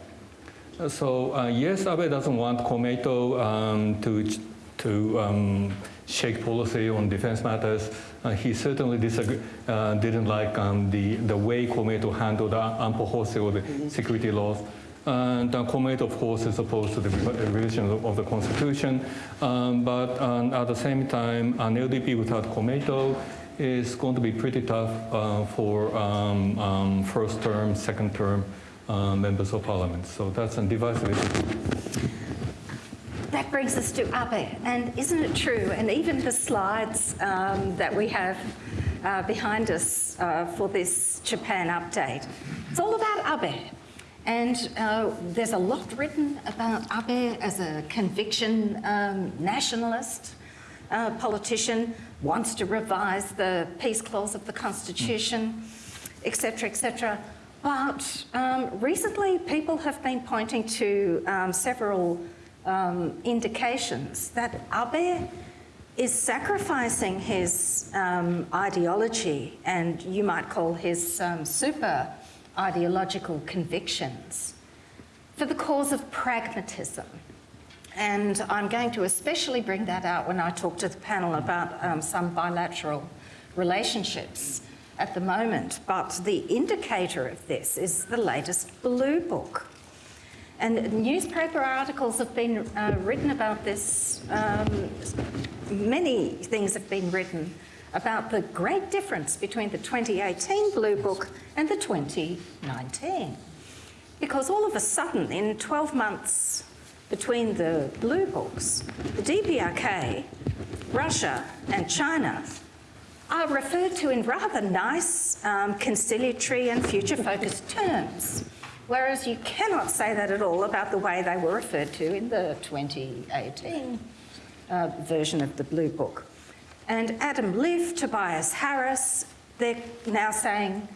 Uh, So uh, yes, Abe doesn't want Komeito um, to, to um, shake policy on defense matters. Uh, he certainly uh, didn't like um, the, the way Komeito handled the Ampo Hosei or the security laws. And uh, Komeito, of course, is opposed to the revision of, of the Constitution. Um, but um, at the same time, an LDP without Komeito is going to be pretty tough uh, for um, um, first term, second term uh, members of parliament. So that's a divisive issue. That brings us to Abe, and isn't it true? And even the slides um, that we have uh, behind us uh, for this Japan update, it's all about Abe. And uh, there's a lot written about Abe as a conviction um, nationalist uh, politician, wants to revise the peace clause of the Constitution, etc., etc. But um, recently, people have been pointing to um, several um, indications that Abe is sacrificing his um, ideology and you might call his um, super ideological convictions for the cause of pragmatism. And I'm going to especially bring that out when I talk to the panel about um, some bilateral relationships at the moment. But the indicator of this is the latest Blue Book. And newspaper articles have been uh, written about this. Um, many things have been written about the great difference between the 2018 Blue Book and the 2019. Because all of a sudden, in 12 months between the Blue Books, the DPRK, Russia, and China are referred to in rather nice, um, conciliatory, and future focused terms. Whereas you cannot say that at all about the way they were referred to in the 2018 uh, version of the Blue Book. And Adam Liff, Tobias Harris, they're now saying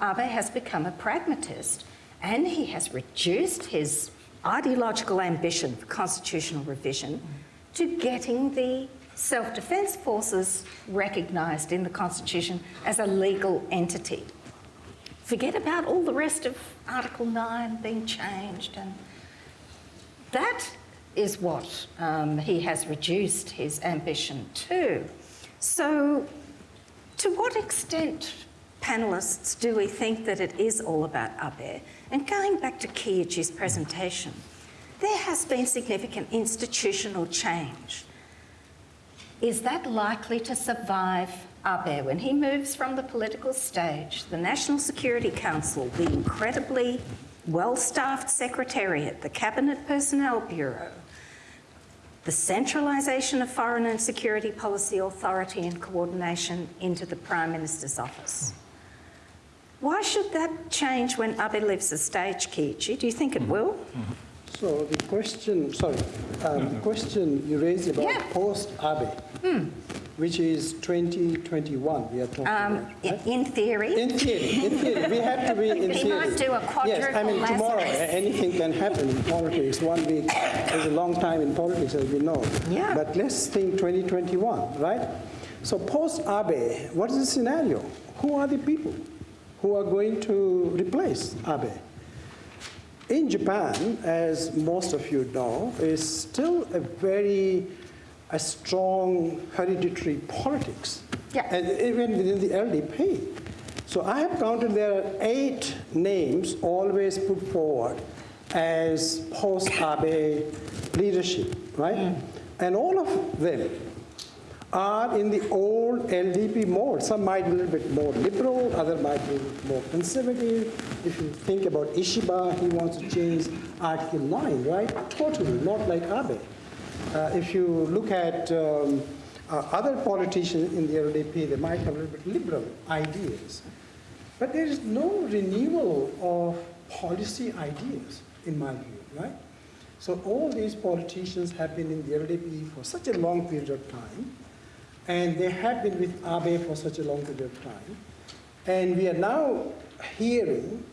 Abe has become a pragmatist. and he has reduced his ideological ambition for constitutional revision to getting the self defence forces recognised in the Constitution as a legal entity. Forget about all the rest of Article 9 being changed, and that is what um, he has reduced his ambition to. So, to what extent, panellists, do we think that it is all about Abe? And going back to Kiichi's presentation, there has been significant institutional change. Is that likely to survive Abe when he moves from the political stage? The National Security Council, the incredibly well-staffed Secretariat, the Cabinet Personnel Bureau, the centralisation of foreign and security policy authority and coordination into the Prime Minister's office. Why should that change when Abe leaves the stage, Kiichi? Do you think it will? Mm-hmm. So the question, sorry, um, the question you raised about Yeah. Post-Abe, which is 2021 we are talking Um, about, right? in theory, In theory, in theory, we have to be in He theory. might do a Yes, I mean, tomorrow, anything can happen in politics. One week is a long time in politics, as we know. Yeah. But let's think 2021, right? So post-Abe, what is the scenario? Who are the people who are going to replace Abe? In Japan, as most of you know, is still a very a strong hereditary politics. Yeah. And even within the LDP. So I have counted there are eight names always put forward as post-Abe leadership, right? Mm. And all of them are in the old LDP mode. Some might be a little bit more liberal, other might be more conservative. If you think about Ishiba, he wants to change Article 9, right? Totally, not like Abe. Uh, if you look at um, uh, other politicians in the LDP, they might have a little bit liberal ideas. But there is no renewal of policy ideas, in my view, right? So all these politicians have been in the LDP for such a long period of time, and they have been with Abe for such a long period of time. And we are now hearing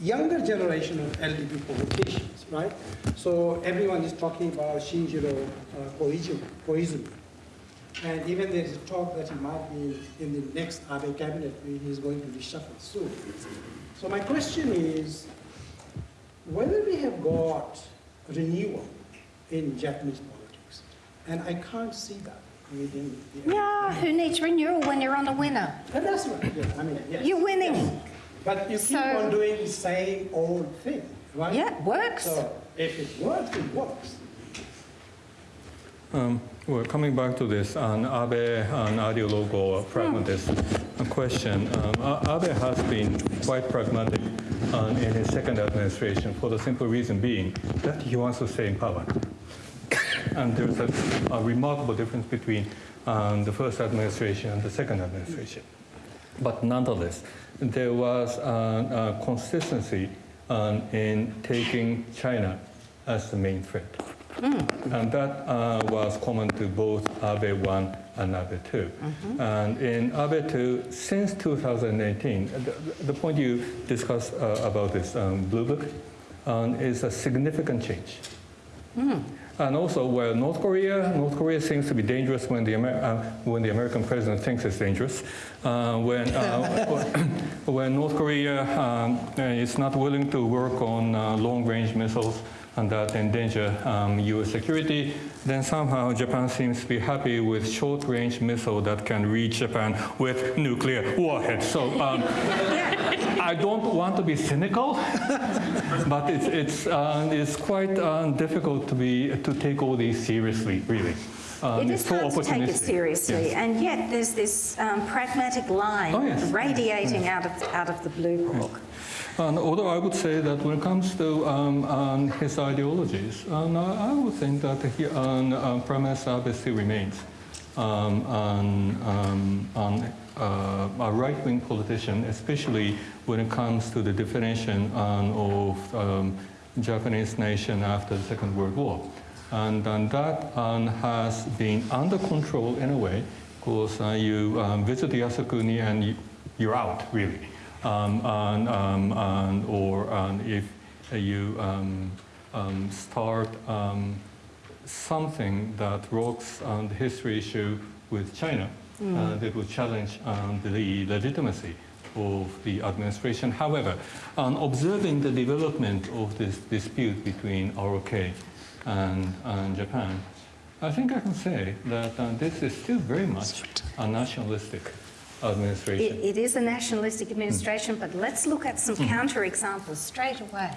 younger generation of LDP politicians, right? So everyone is talking about Shinjiro uh, Koizumi, Koizumi. And even there is talk that he might be in the next Abe cabinet, he is going to be shuffled soon. So my question is, whether we have got renewal in Japanese politics, and I can't see that within the... yeah, who needs renewal when you're on the winner? And that's right, yeah, I mean, yes. You're winning. yes. But you keep So- on doing the same old thing, right? Yeah, it works. So if it works, it works. Um, well, coming back to this on Abe an ideologue or pragmatist uh, question, um, Abe has been quite pragmatic um, in his second administration for the simple reason being that he wants to stay in power. And there's a, a remarkable difference between um, the first administration and the second administration. But nonetheless, there was uh, uh, consistency um, in taking China as the main threat. And that uh, was common to both Abe 1 and Abe 2. And in Abe 2, since 2018, the, the point you discussed uh, about this um, Blue Book um, is a significant change. And also, where North Korea, North Korea seems to be dangerous when the, Amer- uh, when the American president thinks it's dangerous. Uh, when, uh, when North Korea um, is not willing to work on uh, long-range missiles and that endanger um, U.S. security, then somehow Japan seems to be happy with short-range missile that can reach Japan with nuclear warheads. So um, I don't want to be cynical, but it's, it's, uh, it's quite uh, difficult to, be, to take all these seriously, really. Um, it's so hard to take it seriously, Yes. and yet there's this um, pragmatic line Oh, yes. radiating out of out of the blue book. And although I would say that when it comes to um, um, his ideologies, um, I I would think that he, Prime Minister Abe still remains um, um, uh, a right-wing politician, especially when it comes to the definition um, of Japanese nation after the Second World War. And, and that has been under control in a way, because uh, you visit Yasukuni and you, you're out, really. Um, and, um, and, or um, if you um, um, start um, something that rocks um, the history issue with China, uh, that would challenge um, the legitimacy of the administration. However, on observing the development of this dispute between ROK and, and Japan, I think I can say that uh, this is still very much a nationalistic administration. it is a nationalistic administration, but let's look at Hmm. some counter-examples straight away.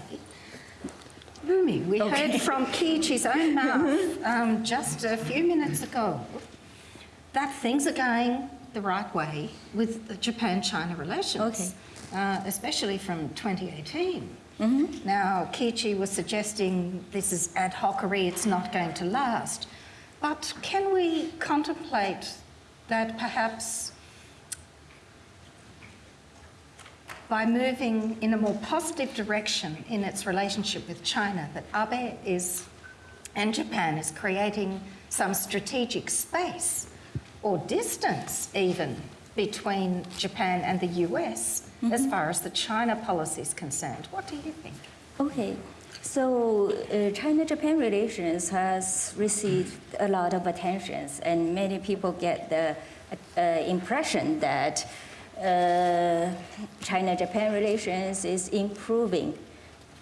Rumi, we heard from Kiichi's own mouth um, just a few minutes ago that things are going the right way with the Japan-China relations, uh, especially from 2018. Now, Kiichi was suggesting this is ad hocery, it's not going to last. But can we contemplate that perhaps by moving in a more positive direction in its relationship with China, that Abe is, and Japan is creating some strategic space or distance even between Japan and the US as far as the China policy is concerned. What do you think? Okay, so uh, China-Japan relations has received a lot of attentions, and many people get the uh, impression that Uh, China-Japan relations is improving.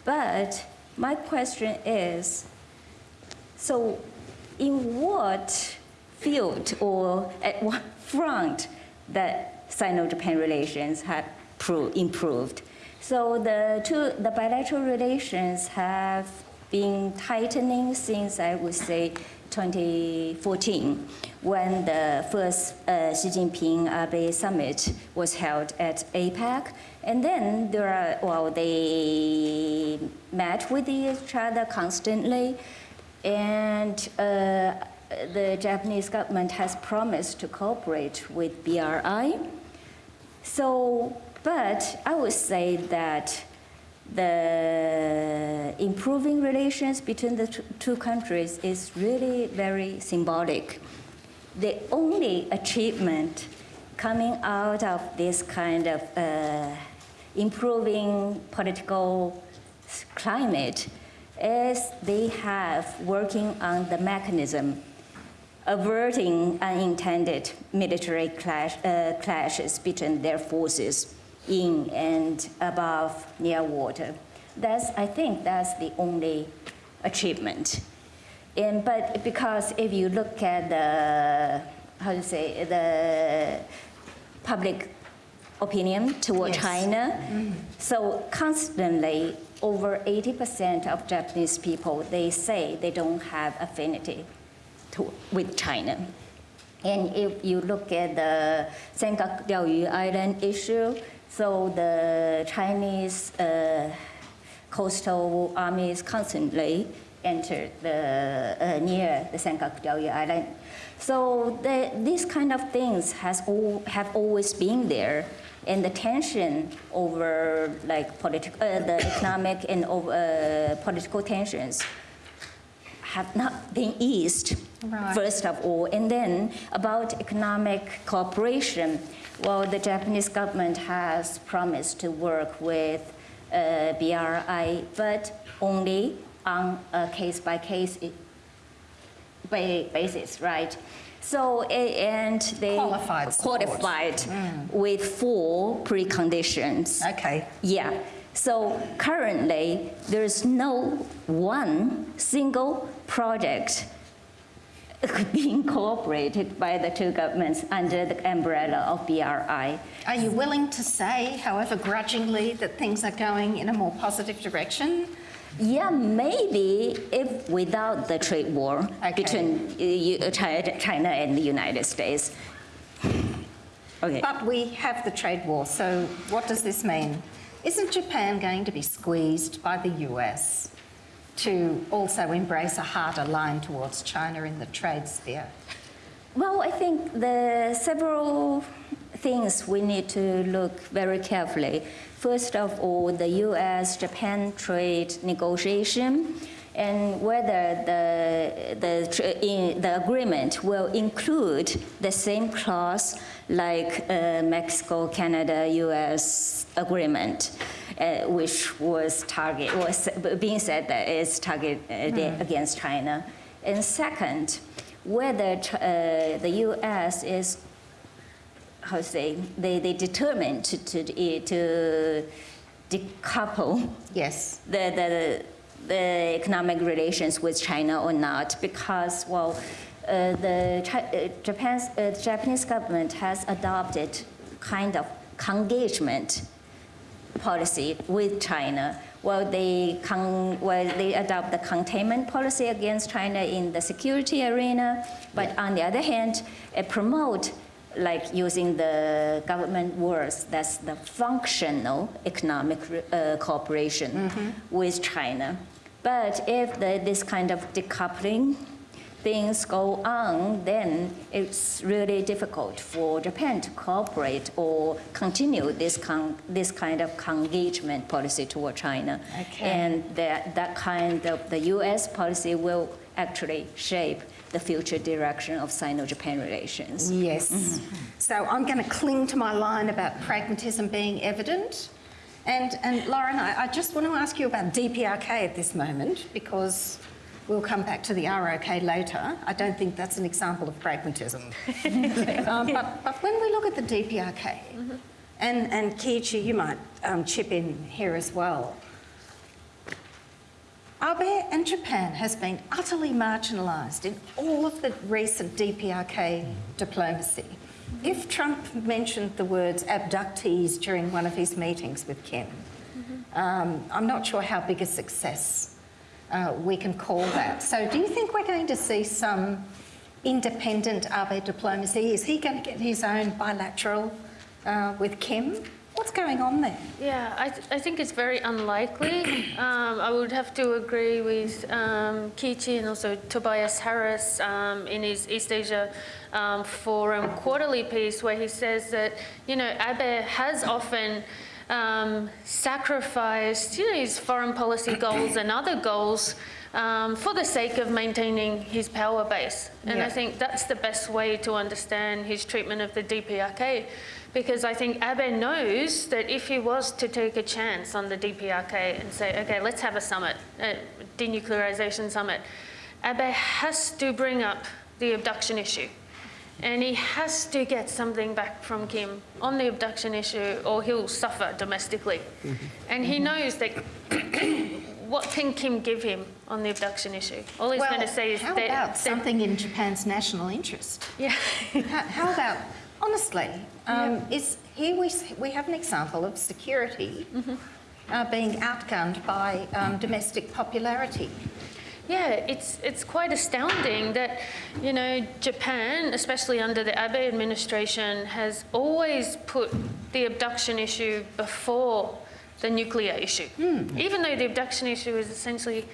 But my question is, so in what field or at what front that Sino-Japan relations have improved? So the two, the bilateral relations have been tightening since I would say 2014, when the first uh, Xi Jinping Abe summit was held at APEC, and then there are well they met with each other constantly, and. Uh, the Japanese government has promised to cooperate with BRI. So, but I would say that the improving relations between the two countries is really very symbolic. The only achievement coming out of this kind of uh, improving political climate is they have working on the mechanism averting unintended military clash, uh, clashes between their forces in and above near water. That's, I think that's the only achievement. And, but because if you look at the, how to say, the public opinion toward Yes. China, mm-hmm. so constantly over 80% of Japanese people, they say they don't have affinity to, with China. And if you look at the Senkaku Diaoyu Island issue, so the Chinese uh, coastal armies constantly entered the, uh, near the Senkaku Diaoyu Island. So the, these kind of things has all, have always been there. And the tension over like politi- uh, the economic and over, uh, political tensions have not been eased, Right. first of all. And then about economic cooperation, well, the Japanese government has promised to work with uh, BRI, but only on a case by case basis, right? So, and they Qualified qualified with four preconditions. Okay. Yeah. So currently, there's no one single project being cooperated by the two governments under the umbrella of BRI. Are you willing to say, however grudgingly, that things are going in a more positive direction? Yeah, maybe if without the trade war Okay. between uh, China and the United States. Okay. But we have the trade war, so what does this mean? Isn't Japan going to be squeezed by the US to also embrace a harder line towards China in the trade sphere? Well, I think the several things we need to look very carefully. First of all, the U.S.-Japan trade negotiation and whether the, the, the agreement will include the same clause like uh, Mexico, Canada, US agreement, uh, which was target was being said that is targeted against China. And second, whether uh, the US is how to say they, they determined to, to, to decouple Yes. the, the, the economic relations with China or not because, well, uh, the uh, Japan's, uh, the Japanese government has adopted kind of engagement policy with China. While they, con- while they adopt the containment policy against China in the security arena, but on the other hand, uh, promote like using the government words, that's the functional economic uh, cooperation with China. But if the, this kind of decoupling things go on, then it's really difficult for Japan to cooperate or continue this, con- this kind of engagement policy toward China. Okay. And that, that kind of, the US policy will actually shape the future direction of Sino-Japan relations. Yes. Mm-hmm. So I'm going to cling to my line about pragmatism being evident. And, and Lauren, I, I just want to ask you about DPRK at this moment because we'll come back to the ROK later. I don't think that's an example of pragmatism. um, but, but when we look at the DPRK, and, and Kiichi, you might um, chip in here as well. Abe and Japan has been utterly marginalised in all of the recent DPRK diplomacy. If Trump mentioned the words abductees during one of his meetings with Kim, um, I'm not sure how big a success uh, we can call that. So, do you think we're going to see some independent Abe diplomacy? Is he going to get his own bilateral uh, with Kim? What's going on there? Yeah, I, th- I think it's very unlikely. Um, I would have to agree with um, Kiichi and also Tobias Harris um, in his East Asia um, Forum quarterly piece, where he says that, you know, Abe has often um, sacrificed, you know, his foreign policy goals and other goals um, for the sake of maintaining his power base. And Yeah. I think that's the best way to understand his treatment of the DPRK. Because I think Abe knows that if he was to take a chance on the DPRK and say, okay, let's have a summit, a denuclearization summit, Abe has to bring up the abduction issue. And he has to get something back from Kim on the abduction issue or he'll suffer domestically. And he knows that what can Kim give him on the abduction issue? All he's well, going to say is how that. about that- something in Japan's national interest? Yeah. how, how about, honestly, um, is here we, we have an example of security Mm-hmm. uh, being outgunned by um, domestic popularity. Yeah, it's it's quite astounding that you know Japan, especially under the Abe administration, has always put the abduction issue before the nuclear issue, even though the abduction issue is essentially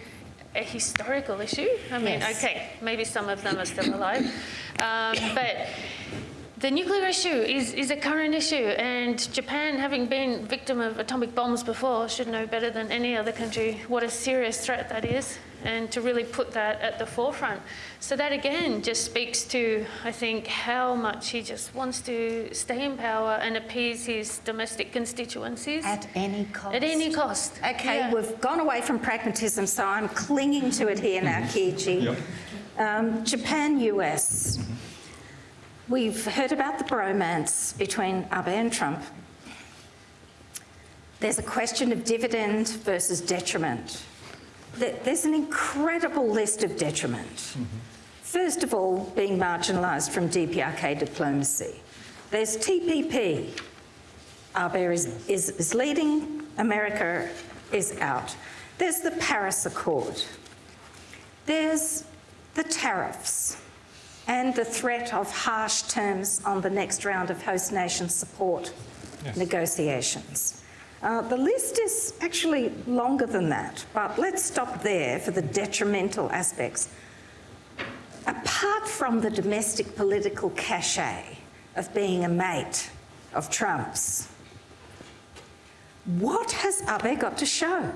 a historical issue. I mean, Yes. okay, maybe some of them are still alive, um, but. The nuclear issue is, is a current issue, and Japan, having been victim of atomic bombs before, should know better than any other country what a serious threat that is, and to really put that at the forefront. So that again just speaks to, I think, how much he just wants to stay in power and appease his domestic constituencies At any cost. at any cost. Okay, Yeah. we've gone away from pragmatism, so I'm clinging to it here now, Kiichi. Um, Japan, US. We've heard about the bromance between Abe and Trump. There's a question of dividend versus detriment. There- There's an incredible list of detriment. First of all, being marginalised from DPRK diplomacy. There's TPP, Abe is, is, is leading, America is out. There's the Paris Accord. There's the tariffs and the threat of harsh terms on the next round of host nation support negotiations. Uh, the list is actually longer than that, but let's stop there for the detrimental aspects. Apart from the domestic political cachet of being a mate of Trump's, what has Abe got to show?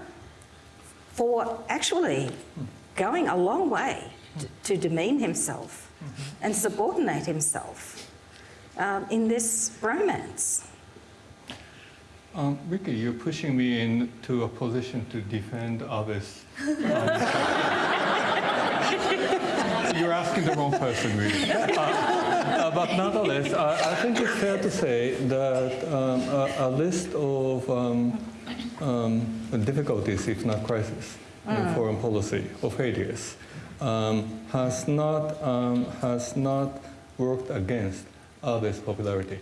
for actually going a long way to demean himself and subordinate himself um, in this romance. Um, Ricky, you're pushing me into a position to defend Abe's. um, you're asking the wrong person, really. Uh, uh, but nonetheless, I, I think it's fair to say that um, a, a list of um, um, difficulties, if not crises, in foreign policy of um, has not um, has not worked against Abe's popularity.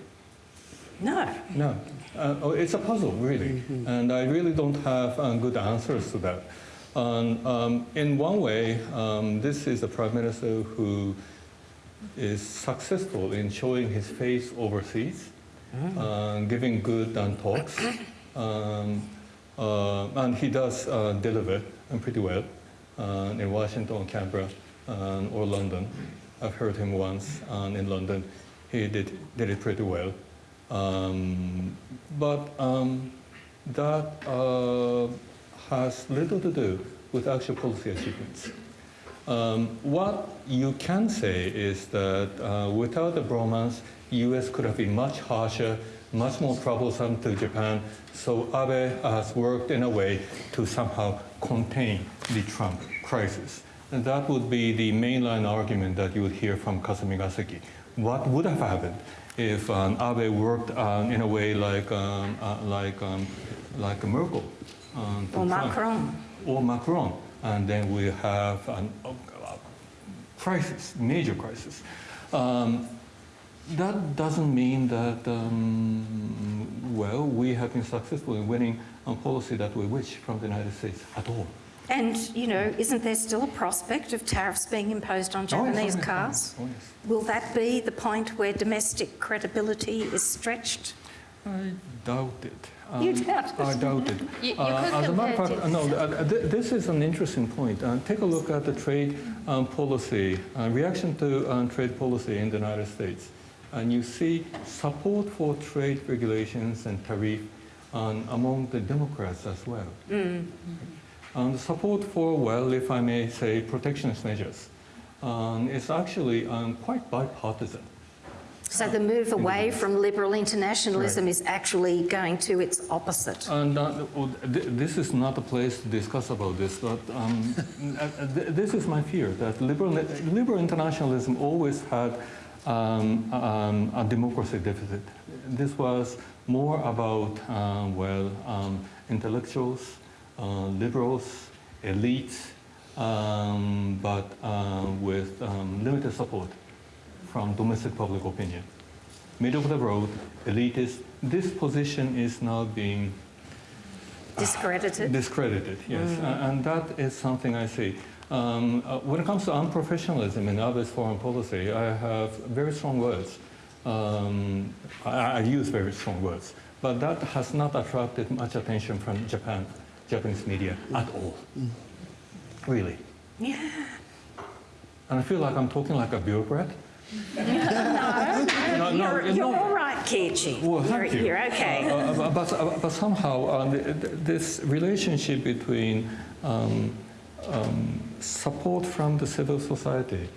No. No, uh, oh, it's a puzzle, really, and I really don't have uh, good answers to that. Um, um, in one way, um, this is a prime minister who is successful in showing his face overseas, uh, giving good um, talks, um, uh, and he does uh, deliver um, pretty well uh, in Washington, Canberra, um, or London. I've heard him once um, in London. He did, did it pretty well. Um, but um, that uh, has little to do with actual policy achievements. Um, what you can say is that uh, without the bromance, U.S. could have been much harsher, much more troublesome to Japan. So Abe has worked in a way to somehow contain the Trump crisis. And that would be the mainline argument that you would hear from Kasumigaseki. What would have happened if um, Abe worked um, in a way like, um, uh, like, um, like Merkel? um, Or Trump? Macron. Or Macron. And then we have an, a crisis, major crisis. Um, that doesn't mean that, um, well, we have been successful in winning a policy that we wish from the United States at all. And, you know, isn't there still a prospect of tariffs being imposed on Oh, Japanese oh, cars? oh, yes. Will that be the point where domestic credibility is stretched? I doubt it. You Um, doubt it? I doubt it. You- you Uh, as a matter of fact, no, uh, th- this is an interesting point. Uh, take a look at the trade um, policy, uh, reaction to um, trade policy in the United States. And you see support for trade regulations and tariff um, among the Democrats as well. And the support for, well, if I may say, protectionist measures um, is actually um, quite bipartisan. So the move away from liberal internationalism is actually going to its opposite. And uh, this is not a place to discuss about this, but um, uh, uh, th- this is my fear that liberal, liberal internationalism always had um, um, a democracy deficit. This was more about, um, well, um, intellectuals, uh, liberals, elites, um, but uh, with um, limited support from domestic public opinion. Middle of the road, elitist. This position is now being Discredited? discredited, yes. A- And that is something I see. Um, uh, when it comes to unprofessionalism in Abe's foreign policy, I have very strong words. Um, I, I use very strong words. But that has not attracted much attention from Japan, Japanese media at all. Really. Yeah. And I feel like I'm talking like a bureaucrat. No, no, You're, no. you're all right, Kiichi. Well, you're, thank you. you're okay. Uh, uh, but, uh, but somehow, um, th- th- this relationship between um, um, support from the civil society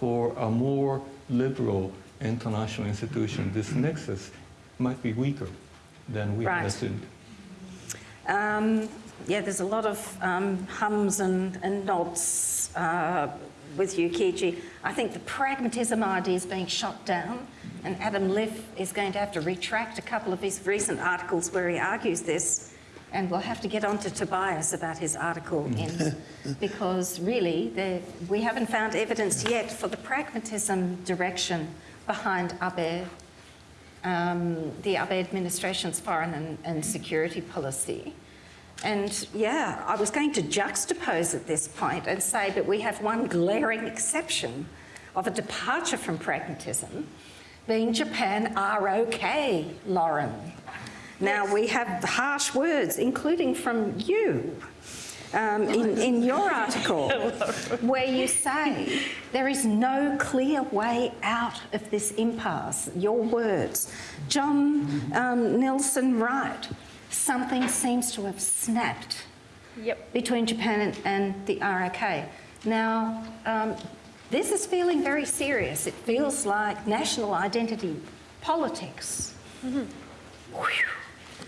for a more liberal international institution, this nexus might be weaker than we Right. assumed. Yeah, there's a lot of um, hums and, and nods uh, with you, Kiichi. I think the pragmatism idea is being shot down, and Adam Liff is going to have to retract a couple of his recent articles where he argues this. And we'll have to get on to Tobias about his article in, because really there, we haven't found evidence yet for the pragmatism direction behind Abe um, the Abe administration's foreign and, and security policy. And yeah, I was going to juxtapose at this point and say that we have one glaring exception of a departure from pragmatism, being Japan ROK, Lauren. Now we have harsh words, including from you. Um, in, in your article, where you say there is no clear way out of this impasse, your words. John um, Nelson Wright, something seems to have snapped Yep. between Japan and, and the ROK. Now, um, this is feeling very serious. It feels like national identity politics Whew.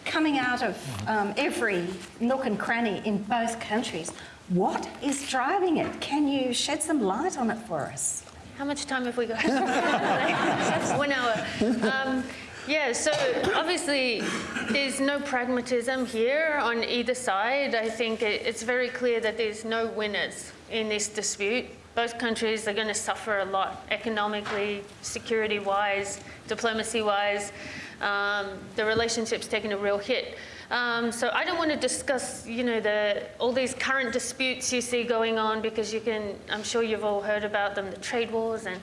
coming out of um, every nook and cranny in both countries. What is driving it? Can you shed some light on it for us? How much time have we got? One hour. Um, yeah, so obviously there's no pragmatism here on either side. I think it, it's very clear that there's no winners in this dispute. Both countries are going to suffer a lot economically, security wise, diplomacy wise. Um, the relationship's taken a real hit. Um, so I don't want to discuss, you know, the, all these current disputes you see going on because you can, I'm sure you've all heard about them, the trade wars and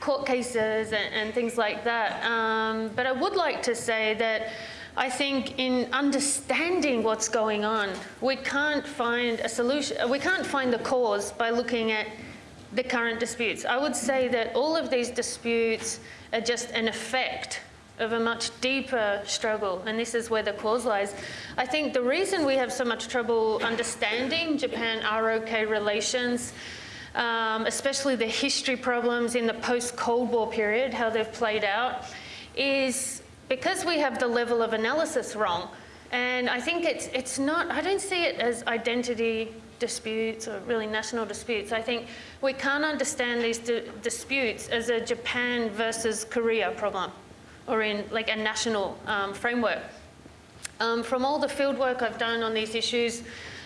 court cases and, and things like that. Um, but I would like to say that I think in understanding what's going on, we can't find a solution, we can't find the cause by looking at the current disputes. I would say that all of these disputes are just an effect of a much deeper struggle, and this is where the cause lies. I think the reason we have so much trouble understanding Japan-ROK relations, um, especially the history problems in the post-Cold War period, how they've played out, is because we have the level of analysis wrong. And I think it's, it's not, I don't see it as identity disputes or really national disputes. I think we can't understand these di disputes as a Japan versus Korea problem or in like a national um, framework. Um, from all the field work I've done on these issues,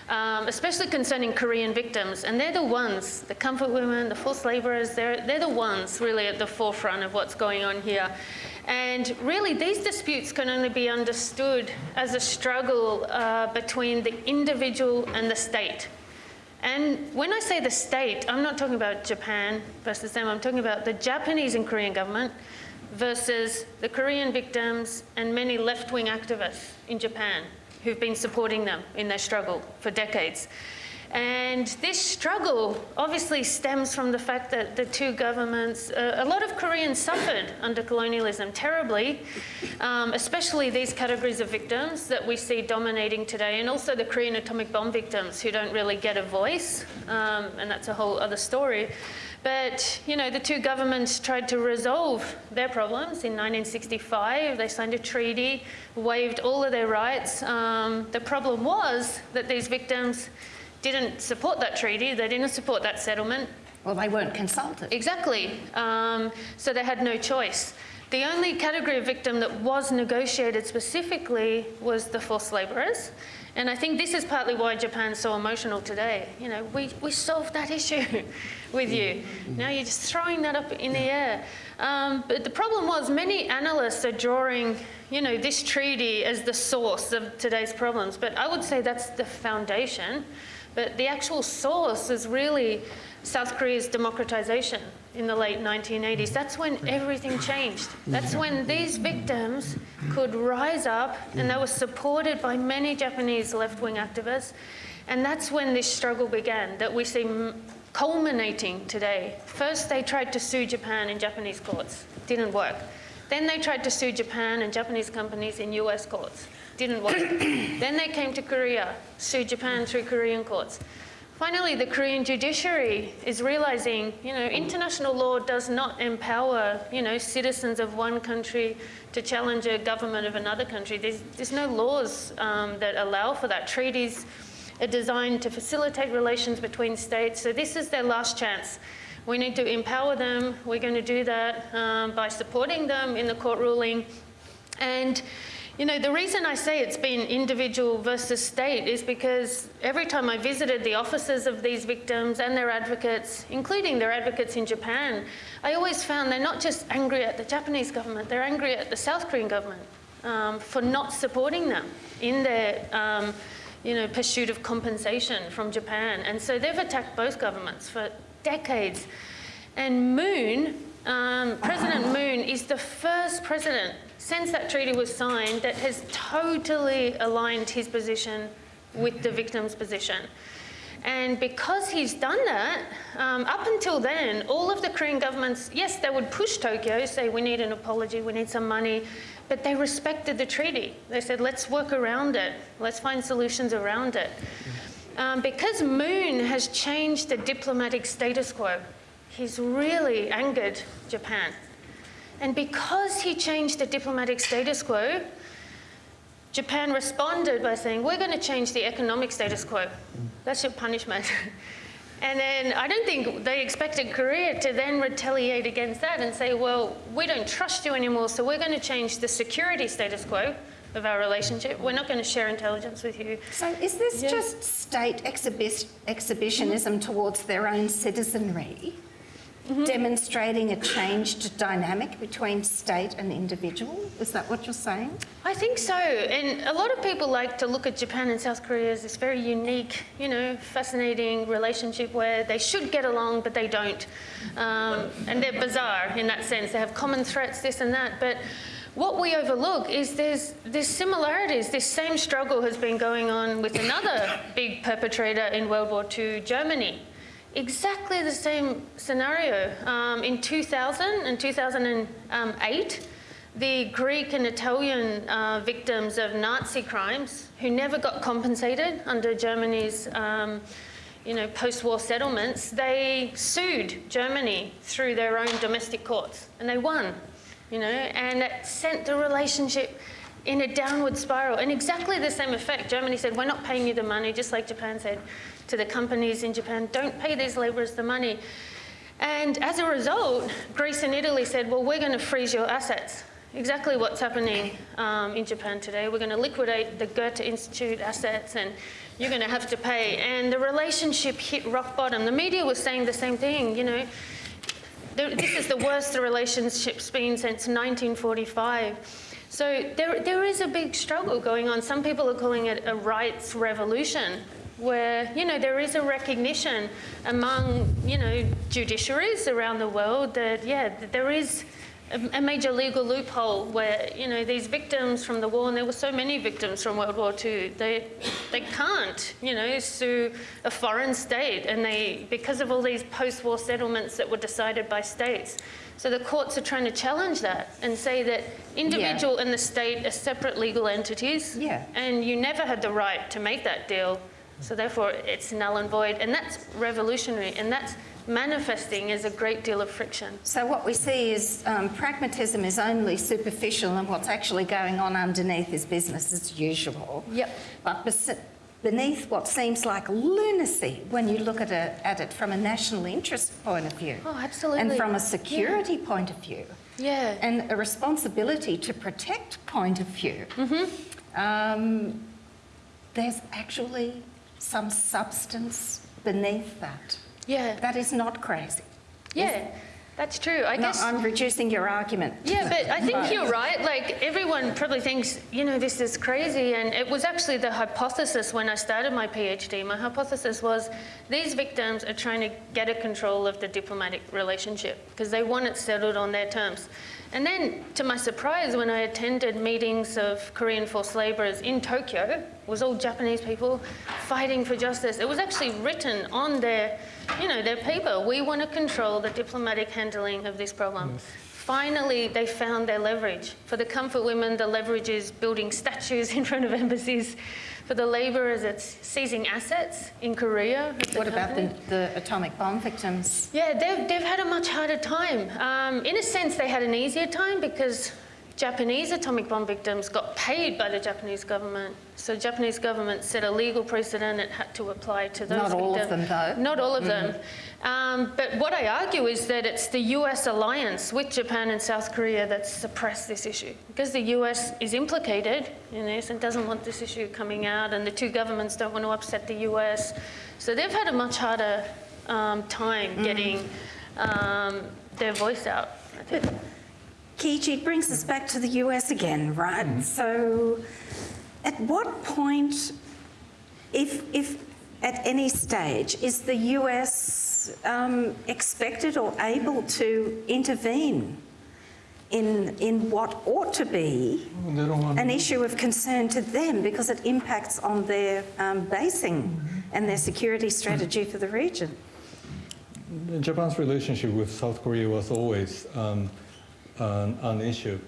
um, especially concerning Korean victims, and they're the ones, the comfort women, the forced labourers, they're, they're the ones really at the forefront of what's going on here. And really, these disputes can only be understood as a struggle uh, between the individual and the state. And when I say the state, I'm not talking about Japan versus them, I'm talking about the Japanese and Korean government, versus the Korean victims and many left-wing activists in Japan who've been supporting them in their struggle for decades. And this struggle obviously stems from the fact that the two governments, uh, a lot of Koreans suffered under colonialism terribly, um, especially these categories of victims that we see dominating today, and also the Korean atomic bomb victims who don't really get a voice, um, and that's a whole other story. But, you know, the two governments tried to resolve their problems in 1965. They signed a treaty, waived all of their rights. Um, the problem was that these victims didn't support that treaty, they didn't support that settlement. Well, they weren't consulted. Exactly. Um, so they had no choice. The only category of victim that was negotiated specifically was the forced labourers. And I think this is partly why Japan's so emotional today. You know, we, we solved that issue with you. Now you're just throwing that up in the air. Um, but the problem was many analysts are drawing, you know, this treaty as the source of today's problems. But I would say that's the foundation. But the actual source is really South Korea's democratization in the late 1980s. That's when everything changed. That's when these victims could rise up and they were supported by many Japanese left-wing activists. And that's when this struggle began that we see culminating today. First, they tried to sue Japan in Japanese courts. Didn't work. Then they tried to sue Japan and Japanese companies in US courts. Didn't work. then they came to Korea, sued Japan through Korean courts. Finally, the Korean judiciary is realizing, you know, international law does not empower, you know, citizens of one country to challenge a government of another country. There's, there's no laws um, that allow for that. Treaties are designed to facilitate relations between states. So this is their last chance. We need to empower them. We're going to do that um, by supporting them in the court ruling. And you know, the reason I say it's been individual versus state is because every time I visited the offices of these victims and their advocates, including their advocates in Japan, I always found they're not just angry at the Japanese government, they're angry at the South Korean government um, for not supporting them in their um, you know, pursuit of compensation from Japan. And so they've attacked both governments for decades. And Moon, um, President Moon is the first president since that treaty was signed that has totally aligned his position with the victim's position. And because he's done that, um, up until then, all of the Korean governments, yes, they would push Tokyo, say, we need an apology, we need some money, but they respected the treaty. They said, let's work around it, let's find solutions around it. um, because Moon has changed the diplomatic status quo, he's really angered Japan. And because he changed the diplomatic status quo, Japan responded by saying, We're going to change the economic status quo. That's your punishment. and then I don't think they expected Korea to then retaliate against that and say, Well, we don't trust you anymore, so we're going to change the security status quo of our relationship. We're not going to share intelligence with you. So is this Yeah. just state exhibi- exhibitionism towards their own citizenry, demonstrating a changed dynamic between state and individual? Is that what you're saying? I think so. And a lot of people like to look at Japan and South Korea as this very unique, you know, fascinating relationship where they should get along, but they don't. Um, and they're bizarre in that sense. They have common threats, this and that. But what we overlook is there's, there's similarities. This same struggle has been going on with another big perpetrator in World War II, Germany. Exactly the same scenario. Um, in 2000 and 2008, the Greek and Italian uh, victims of Nazi crimes who never got compensated under Germany's um, you know, post-war settlements, they sued Germany through their own domestic courts and they won, you know, and it sent the relationship in a downward spiral. And exactly the same effect. Germany said, we're not paying you the money, just like Japan said to the companies in Japan, don't pay these labourers the money. And as a result, Greece and Italy said, well, we're going to freeze your assets. Exactly what's happening um, in Japan today. We're going to liquidate the Goethe Institute assets and you're going to have to pay. And the relationship hit rock bottom. The media was saying the same thing, you know. This is the worst the relationship's been since 1945. So there, there is a big struggle going on. Some people are calling it a rights revolution, where you know there is a recognition among you know judiciaries around the world that yeah there is a, major legal loophole where you know these victims from the war, and there were so many victims from World War II, they they can't you know sue a foreign state, and they because of all these post-war settlements that were decided by states. So the courts are trying to challenge that and say that individual and the state are separate legal entities, Yeah. and you never had the right to make that deal. So therefore, it's null and void, and that's revolutionary, and that's manifesting as a great deal of friction. So what we see is um, pragmatism is only superficial and what's actually going on underneath is business as usual. Yep. But beneath what seems like lunacy when you look at, it at it from a national interest point of view. Oh, absolutely. And from a security point of view. Yeah. And a responsibility to protect point of view. Mm-hmm. Um, there's actually some substance beneath that. Yeah. That is not crazy. Yeah. That's true. I No, guess. I'm reducing your argument. Yeah, but I think Right. you're right. Like everyone probably thinks, you know, this is crazy. And it was actually the hypothesis when I started my PhD. My hypothesis was these victims are trying to get a control of the diplomatic relationship because they want it settled on their terms. And then, to my surprise, when I attended meetings of Korean forced labourers in Tokyo, it was all Japanese people fighting for justice. It was actually written on their, you know, they're people. We want to control the diplomatic handling of this problem. Finally, they found their leverage. For the comfort women, the leverage is building statues in front of embassies. For the labourers, it's seizing assets in Korea. the What about the, the atomic bomb victims? Yeah, they've, they've had a much harder time. Um, in a sense, they had an easier time because Japanese atomic bomb victims got paid by the Japanese government. So the Japanese government set a legal precedent it had to apply to those Not all of victims. them, though. Not all of them. Um, but what I argue is that it's the US alliance with Japan and South Korea that's suppressed this issue. Because the US is implicated in this and doesn't want this issue coming out, and the two governments don't want to upset the US. So they've had a much harder um, time getting um, their voice out, I think. It brings us back to the US again, right? So, at what point, if, if at any stage, is the US um, expected or able to intervene in, in what ought to be want an issue of concern to them because it impacts on their um, basing and their security strategy for the region? Japan's relationship with South Korea was always um, an, an issue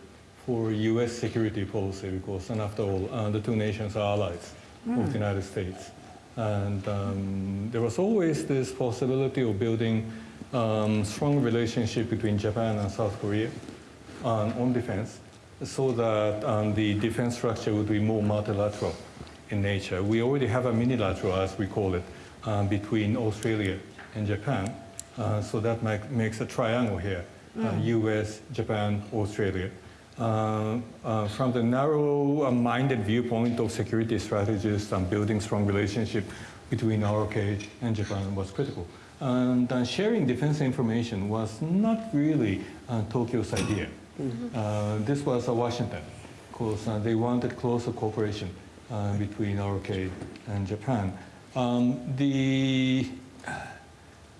for U.S. security policy because, and after all, uh, the two nations are allies of the United States. And um, there was always this possibility of building um, strong relationship between Japan and South Korea on, on defense so that um, the defense structure would be more multilateral in nature. We already have a minilateral, as we call it, um, between Australia and Japan. Uh, so that make, makes a triangle here, uh, US, Japan, Australia. Uh, uh, from the narrow-minded viewpoint of security strategists and building strong relationship between ROK and Japan was critical. And uh, sharing defense information was not really uh, Tokyo's idea. Uh, this was uh, Washington, because uh, they wanted closer cooperation uh, between ROK and Japan. Um, the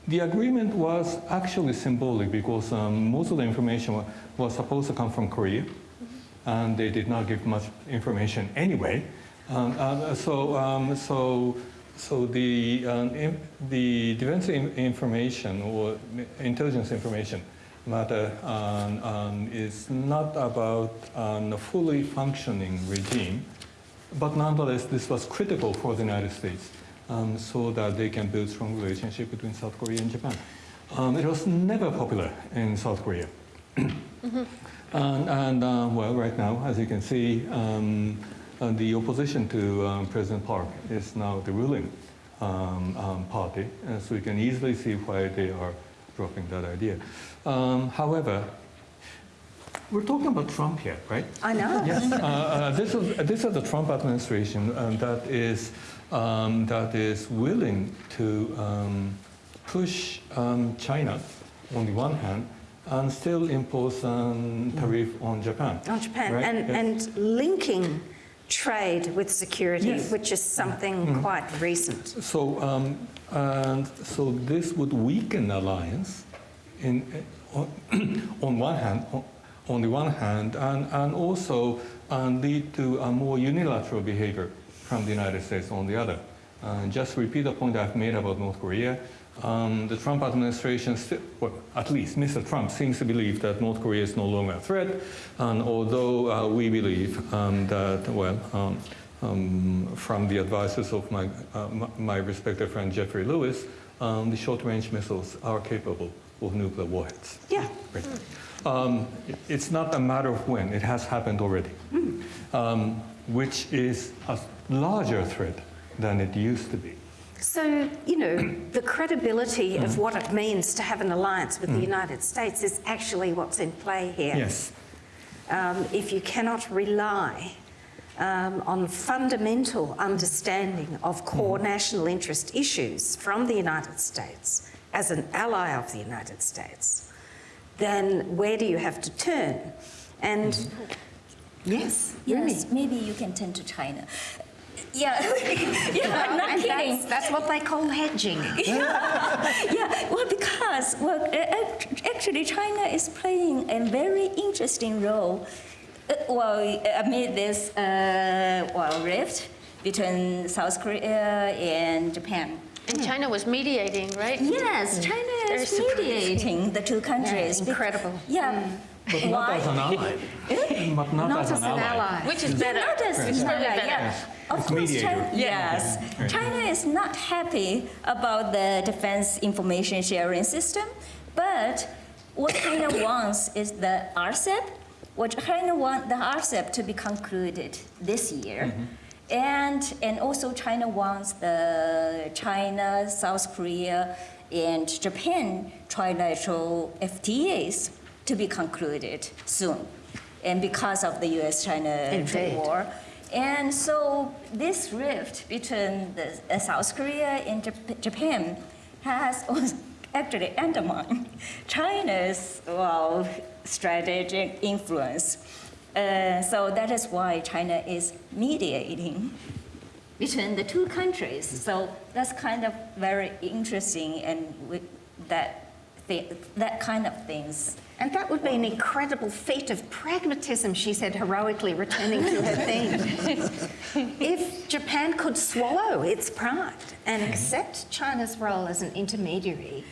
the agreement was actually symbolic because um, most of the information was supposed to come from Korea, and they did not give much information anyway. Um, uh, so, um, so, so the um, in, the defense in- information or intelligence information matter um, um, is not about um, a fully functioning regime, but nonetheless, this was critical for the United States um, so that they can build strong relationship between South Korea and Japan. Um, it was never popular in South Korea. And, and uh, well, right now, as you can see, um, uh, the opposition to um, President Park is now the ruling um, um, party, uh, so you can easily see why they are dropping that idea. Um, however, we're talking about Trump here, right? I know. Yes, uh, uh, this is this is the Trump administration um, that is um, that is willing to um, push um, China on the one hand and still impose um, tariff on Japan. On Japan, right? and, Yes. and linking trade with security, Yes. which is something quite recent. So, um, and so this would weaken alliance in, on, on one hand, on, on the one hand, and, and also um, lead to a more unilateral behavior from the United States on the other. Uh, just to repeat the point I've made about North Korea. Um, the Trump administration, well, at least Mr. Trump, seems to believe that North Korea is no longer a threat. And although uh, we believe um, that, well, um, um, from the advices of my, uh, my, my respected friend Jeffrey Lewis, um, the short-range missiles are capable of nuclear warheads. Yeah. Right. Um, it's not a matter of when, it has happened already, um, which is a larger threat than it used to be. So, you know, the credibility Mm. of what it means to have an alliance with the United States is actually what's in play here. Yes. Um, if you cannot rely um, on fundamental understanding of core national interest issues from the United States as an ally of the United States, then where do you have to turn? And yes, Rumi. Yes, maybe you can turn to China. Yeah, yeah, I'm not kidding. that's, that's what they call hedging. Yeah, well, because well, actually, China is playing a very interesting role. Uh, well, amid this uh, well rift between South Korea and Japan. And hmm. China was mediating, right? Yes, hmm. China Very is surprising. mediating the two countries. Bec- incredible. Yeah. Hmm. But not Why? as an ally. Eh? But not, Not as, as an ally. Which is better. Not as It's probably yeah, yeah. Of It's course. China, yes. Right. China is not happy about the defense information sharing system, but what China wants is the RCEP. What China wants the RCEP to be concluded this year. Mm-hmm. And, and also China wants the China, South Korea, and Japan trilateral FTAs to be concluded soon. And because of the US-China trade war. And so this rift between the, uh, South Korea and Jap- Japan has actually undermined China's well, strategic influence. Uh, so that is why China is mediating between the two countries. So that's kind of very interesting, and that, that kind of things. And that would be an incredible feat of pragmatism, she said, heroically returning to her theme. if Japan could swallow its pride and accept China's role as an intermediary,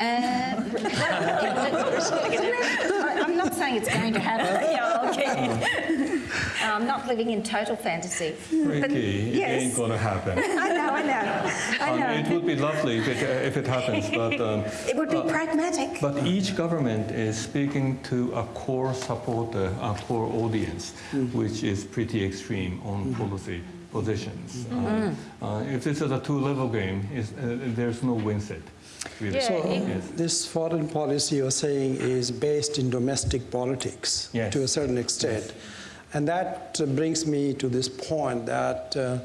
uh, I'm not saying it's going to happen. Yeah, okay. I'm not living in total fantasy. But Ricky, it ain't gonna happen. I know, I know, I Um. It would be lovely if it, if it happens, but, um, It would be pragmatic. but each government is speaking to a core supporter, a core audience, which is pretty extreme on policy positions. Uh, uh, If this is a two-level game, uh, there's no win set. Really. So it- this foreign policy you're saying is based in domestic politics Yes. to a certain extent. And that uh, brings me to this point that uh,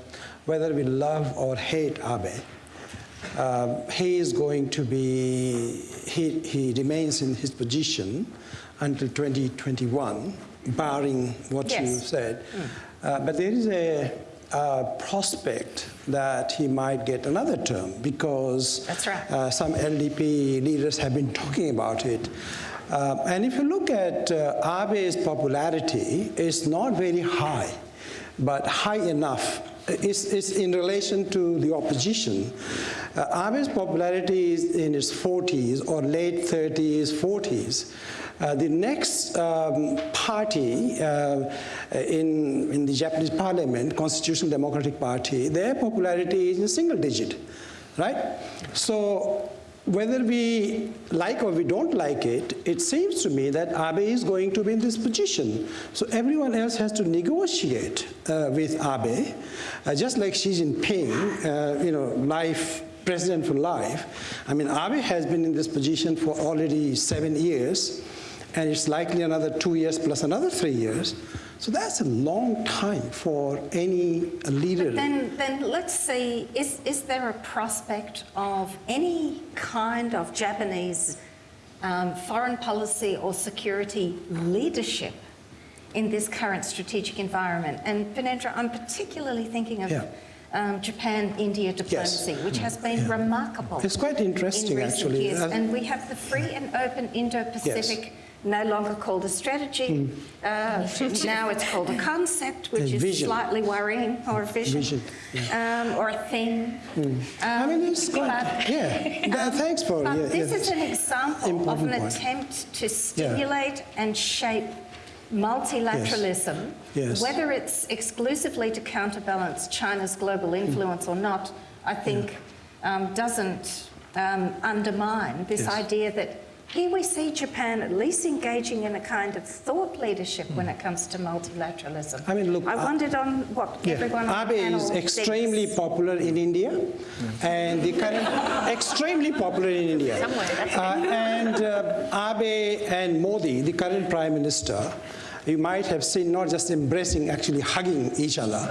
whether we love or hate Abe, um, he is going to be, he, he remains in his position until 2021, barring what you Yes. said. Uh, but there is a, uh prospect that he might get another term because That's right. uh, some LDP leaders have been talking about it. Uh, and if you look at uh, Abe's popularity, it's not very high, but high enough. It's, it's in relation to the opposition. Uh, Abe's popularity is in its 40s or late 30s, 40s. Uh, the next um, party uh, in, in the Japanese parliament, Constitutional Democratic Party, their popularity is in single digit, right? So whether we like or we don't like it, it seems to me that Abe is going to be in this position. So everyone else has to negotiate uh, with Abe, uh, just like Xi Jinping, uh, you know, life president for life. I mean, Abe has been in this position for already seven years, and it's likely another two years plus another three years. So that's a long time for any leader. Then, then let's see, is, is there a prospect of any kind of Japanese um, foreign policy or security leadership in this current strategic environment? And Purnendra, I'm particularly thinking of Yeah. um, Japan-India diplomacy, which has been remarkable. It's quite interesting, in actually. Years. Uh, And we have the free and open Indo-Pacific, no longer called a strategy. Uh, now it's called a concept, which Hmm. A is slightly worrying, or a vision, Vision, um, or a thing. I mean, it's quite, but- yeah. Th- Thanks for, But yeah, this yeah. is an example of an point. attempt to stimulate and shape multilateralism, Yes. whether it's exclusively to counterbalance China's global influence or not, I think um, doesn't um, undermine this Yes. idea that here we see Japan at least engaging in a kind of thought leadership when it comes to multilateralism. I mean, look, I uh, wondered on what Yeah. everyone on the Abe panel is thinks. extremely popular in India, and the current extremely popular in India. Somewhere, Uh, and uh, Abe and Modi, the current prime minister, you might have seen not just embracing, actually hugging each other.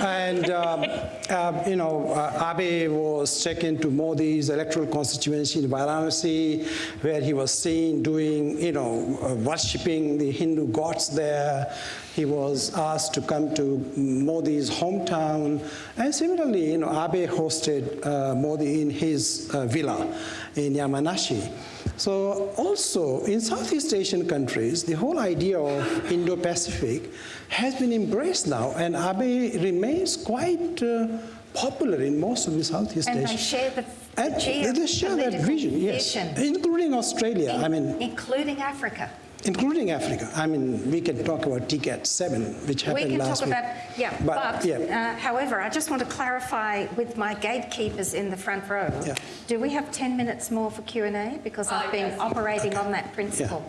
And um, uh, you know, uh, Abe was taken to Modi's electoral constituency in Varanasi, where he was seen doing, you know, uh, worshipping the Hindu gods there. He was asked to come to Modi's hometown. And similarly, you know, Abe hosted uh, Modi in his uh, villa in Yamanashi. So also in Southeast Asian countries, the whole idea of Indo-Pacific has been embraced now, and Abe remains quite uh, popular in most of the Southeast And Asian. share the, the And they share that vision, yes, including Australia. I mean, including Africa. Including Africa. I mean, we can talk about TICAD 7, which happened last week. We happened can last talk week. about, yeah, But, but, yeah. uh, however, I just want to clarify with my gatekeepers in the front row. Yeah. Do we have 10 minutes more for Q&A? Because I've been operating on that principle.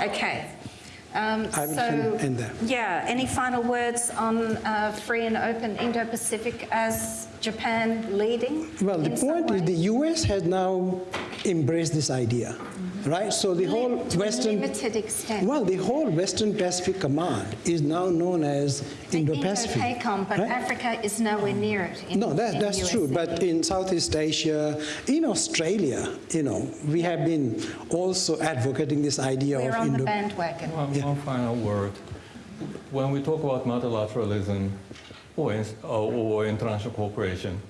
Okay. Um, I will so, end there. yeah, any final words on uh, free and open Indo-Pacific as Japan leading? Well, the point is the US has now embraced this idea, right? So the whole To Western... limited extent. Well, the whole Western Pacific Command is now known as Indo-Pacific. Indo-PACOM, but right? Africa is nowhere near it. In, No, that, in that's true. But in Southeast Asia, in Australia, you know, we have been also advocating this idea We're of on the Indo. bandwagon. One, one final word. When we talk about multilateralism or, in, or, or international cooperation,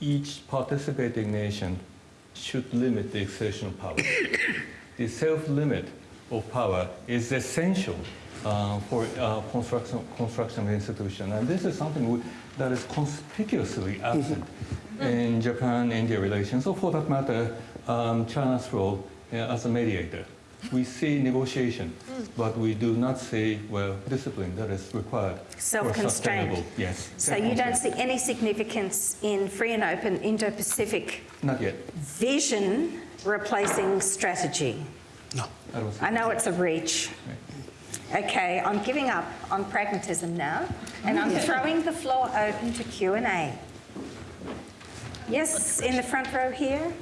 each participating nation should limit the exertion of power. the self-limit of power is essential uh, for uh, construction, construction of institution. And this is something we, that is conspicuously absent in Japan-India relations, or for that matter, um, China's role uh, as a mediator We see negotiation, but we do not see, well, discipline that is required for Self-constraint. sustainable. Yes. So you don't see any significance in free and open Indo-Pacific Not yet. vision replacing strategy? No. I don't I know it's a reach. Okay, I'm giving up on pragmatism now, and I'm throwing the floor open to Q&A. Yes, in the front row here?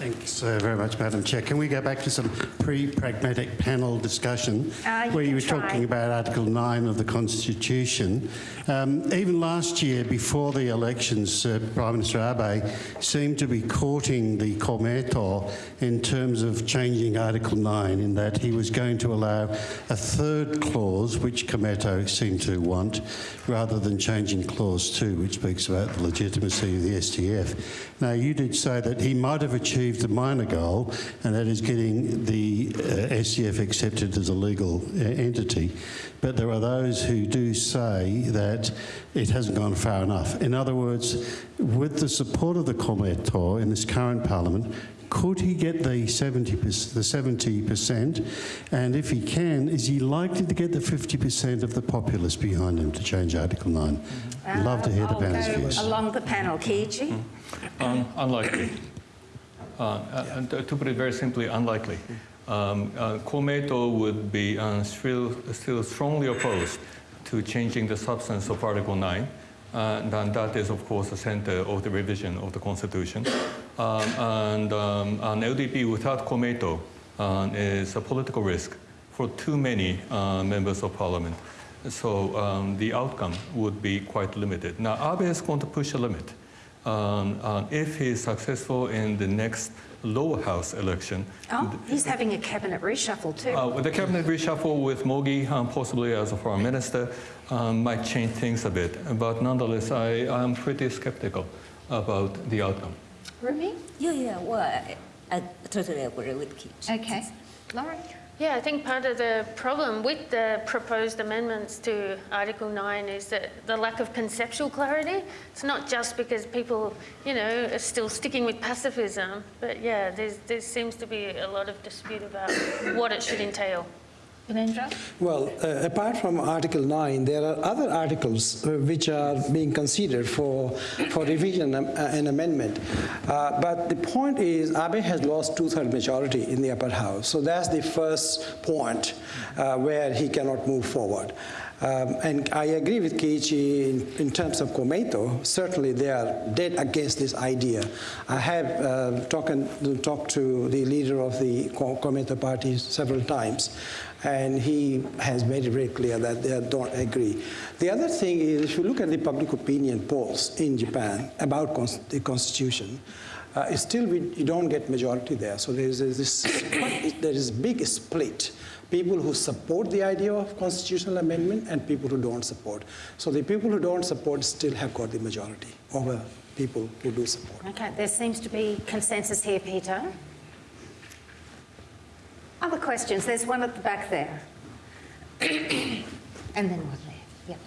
Thanks uh, very much, Madam Chair. Can we go back to some pre-pragmatic panel discussion Uh, where you can were try. talking about Article 9 of the Constitution? Um, even last year, before the elections, uh, Prime Minister Abe seemed to be courting the Komeito in terms of changing Article 9 in that he was going to allow a third clause, which Komeito seemed to want, rather than changing Clause 2, which speaks about the legitimacy of the SDF. Now, you did say that he might have achieved a minor goal, and that is getting the uh, SDF accepted as a legal uh, entity. But there are those who do say that it hasn't gone far enough. In other words, with the support of the Komeito in this current parliament, could he get the 70 the 70%? And if he can, is he likely to get the 50% of the populace behind him to change Article 9? I'd love to hear the I'll panel's views. along the panel. Kiichi? Um, unlikely. Uh, uh, and to put it very simply, unlikely. Um, uh, Komeito would be uh, still, still strongly opposed to changing the substance of Article 9. Uh, and that is, of course, the center of the revision of the Constitution. Um, and um, an LDP without Komeito uh, is a political risk for too many uh, members of parliament. So um, the outcome would be quite limited. Now, Abe is going to push a limit. Um, uh, if he is successful in the next lower house election, Oh, he's having a cabinet reshuffle too. uh, with the cabinet reshuffle with Mogi um, possibly as a foreign minister um, might change things a bit. But nonetheless, I am pretty skeptical about the outcome. Rumi? Yeah, yeah, well, I, I totally agree with Keith. Okay. Lauren? Yeah, I think part of the problem with the proposed amendments to Article 9 is that the lack of conceptual clarity. It's not just because people, you know, are still sticking with pacifism, but yeah, there seems to be a lot of dispute about what it should entail. Well, uh, apart from Article 9, there are other articles uh, which are being considered for, for revision um, uh, and amendment. Uh, but the point is, Abe has lost two-third majority in the upper house. So that's the first point uh, where he cannot move forward. Um, and I agree with Kiichi in, in terms of Komeito. Certainly, they are dead against this idea. I have uh, talked, talked to the leader of the Ko- Komeito party several times, and he has made it very clear that they don't agree. The other thing is, if you look at the public opinion polls in Japan about cons- the constitution, uh, still we, you don't get majority there. So there is this there is big split. People who support the idea of constitutional amendment and people who don't support. So the people who don't support still have got the majority over uh, people who do support. Okay, there seems to be consensus here, Peter. Other questions? There's one at the back there. and then one there. Yep.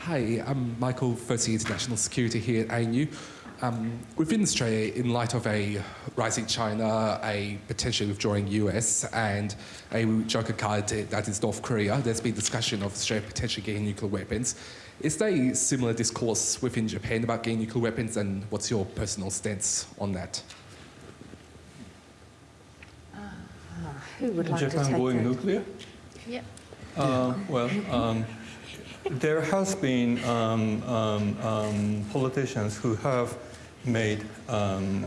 Hi, I'm Michael Fuzzy, International Security here at ANU. Um, within Australia, in light of a rising China, a potentially withdrawing US, and a joker card that is North Korea, there's been discussion of Australia potentially getting nuclear weapons. Is there a similar discourse within Japan about getting nuclear weapons, and what's your personal stance on that? Who would like to Japan take going that? nuclear? Yeah. Uh, well, um, there has been um, um, um, politicians who have made um,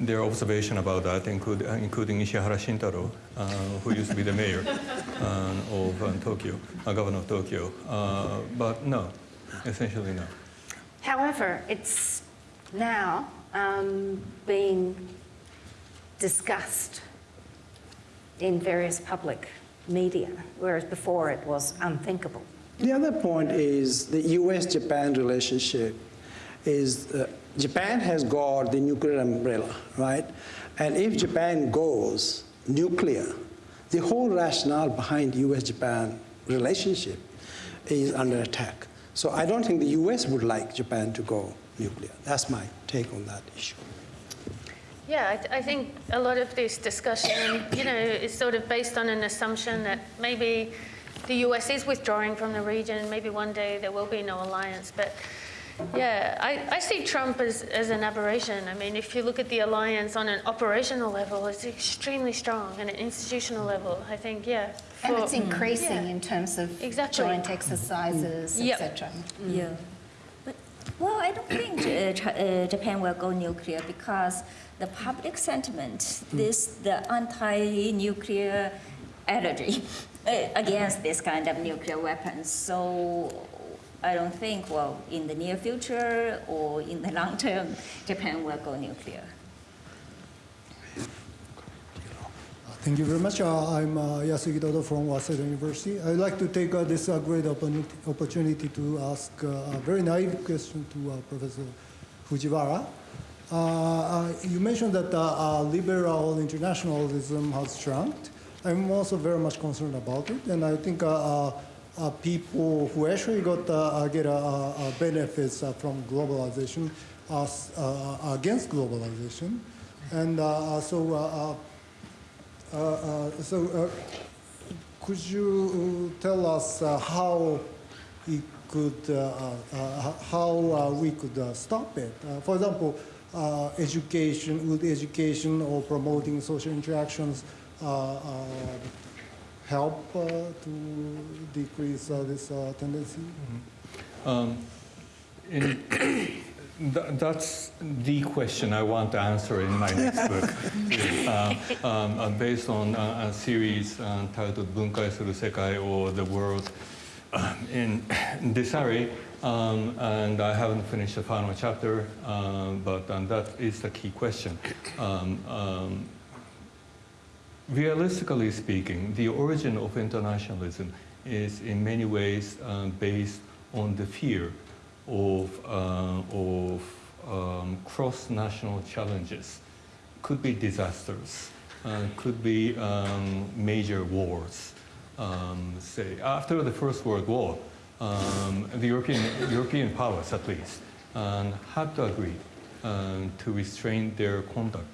their observation about that, include, uh, including Ishihara Shintaro, uh, who used to be the mayor uh, of uh, Tokyo, uh, governor of Tokyo. Uh, but no, essentially no. However, it's now um, being discussed in various public media, whereas before it was unthinkable. The other point is the US-Japan relationship is uh, Japan has got the nuclear umbrella, right? And if Japan goes nuclear, the whole rationale behind US-Japan relationship is under attack. So I don't think the US would like Japan to go nuclear. That's my take on that issue. Yeah, I, th- I think a lot of this discussion, you know, is sort of based on an assumption that maybe the US is withdrawing from the region, maybe one day there will be no alliance. But yeah, I, I see Trump as, as an aberration. I mean, if you look at the alliance on an operational level, it's extremely strong, and an institutional level, I think, yeah. And it's increasing Yeah. in terms of Exactly. joint exercises, Yep. etc. Yeah. But, well, I don't think uh, uh, Japan will go nuclear because the public sentiment, this the anti-nuclear allergy uh, against this kind of nuclear weapons. So I don't think, well, in the near future or in the long term, Japan will go nuclear. Thank you very much. Uh, I'm uh, Yasugi Dodo from Waseda University. I'd like to take uh, this uh, great opportunity, to ask uh, a very naive question to uh, Professor Fujiwara. Uh, you mentioned that liberal internationalism has shrunk. I'm also very much concerned about it, and I think uh, uh, uh, people who actually got uh, uh, get uh, uh, benefits uh, from globalization are uh, against globalization, and uh, uh, so. Uh, uh, uh, uh, So, uh, could you uh, tell us uh, how it could, uh, uh, uh, how uh, we could uh, stop it? Uh, For example, uh, education, would education or promoting social interactions uh, uh, help uh, to decrease uh, this uh, tendency? Mm -hmm. um, th that's the question I want to answer in my next book. um, based on a, a series titled Bunkai Suru Sekai or The World in Disarray," um, and I haven't finished the final chapter, um, but that is the key question. Um, um realistically speaking, the origin of internationalism is in many ways um, based on the fear of, uh, of um, cross-national challenges. Could be disasters, uh, could be um, major wars. Um, say, after the First World War, um, the European, European powers at least um, had to agree to restrain their conduct,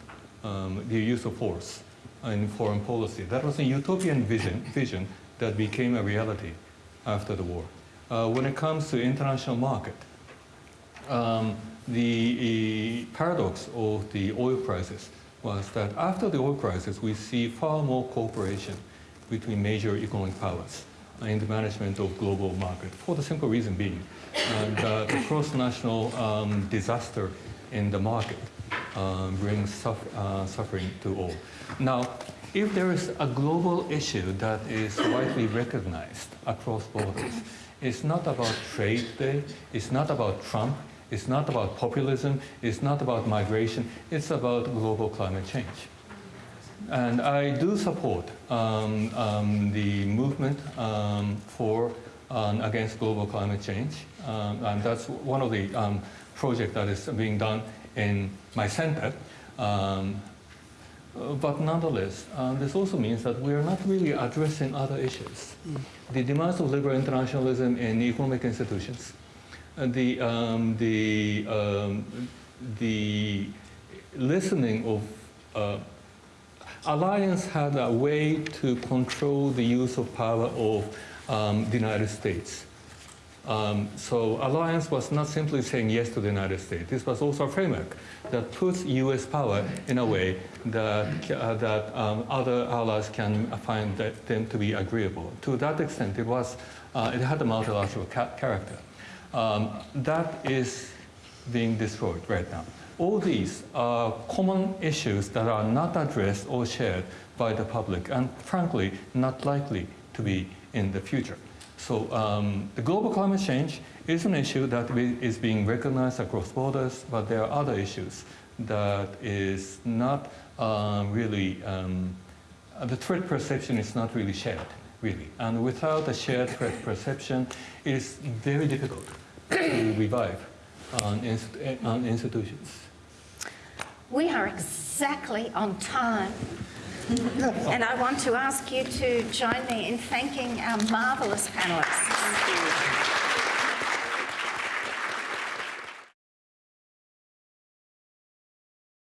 the use of force in foreign policy. That was a utopian vision, vision that became a reality after the war. Uh, when it comes to international market, um, the uh, paradox of the oil crisis was that after the oil crisis, we see far more cooperation between major economic powers in the management of global market, for the simple reason being uh, the cross-national um, disaster in the market um, brings suff- uh, suffering to all. Now, if there is a global issue that is widely recognized across borders, it's not about trade day, it's not about Trump, it's not about populism, it's not about migration, it's about global climate change. And I do support um, um, the movement um, for um, against global climate change, um, and that's one of the um, projects that is being done in my center. Um, uh, but nonetheless, um, this also means that we are not really addressing other issues. The demands of liberal internationalism in economic institutions, uh, the, um, the, um, the listening of uh, Alliance had a way to control the use of power of um, the United States. Um, so alliance was not simply saying yes to the United States. This was also a framework that puts U.S. power in a way that, uh, that um, other allies can find them to be agreeable. To that extent, it was uh, it had a multilateral ca- character. Um, that is being destroyed right now. All these are common issues that are not addressed or shared by the public, and frankly, not likely to be in the future. So um, the global climate change is an issue that is being recognized across borders, but there are other issues that is not um, really, um, uh, the threat perception is not really shared, really. And without a shared threat perception, it is very difficult to revive on, inst- on institutions. We are exactly on time. and I want to ask you to join me in thanking our marvellous panellists.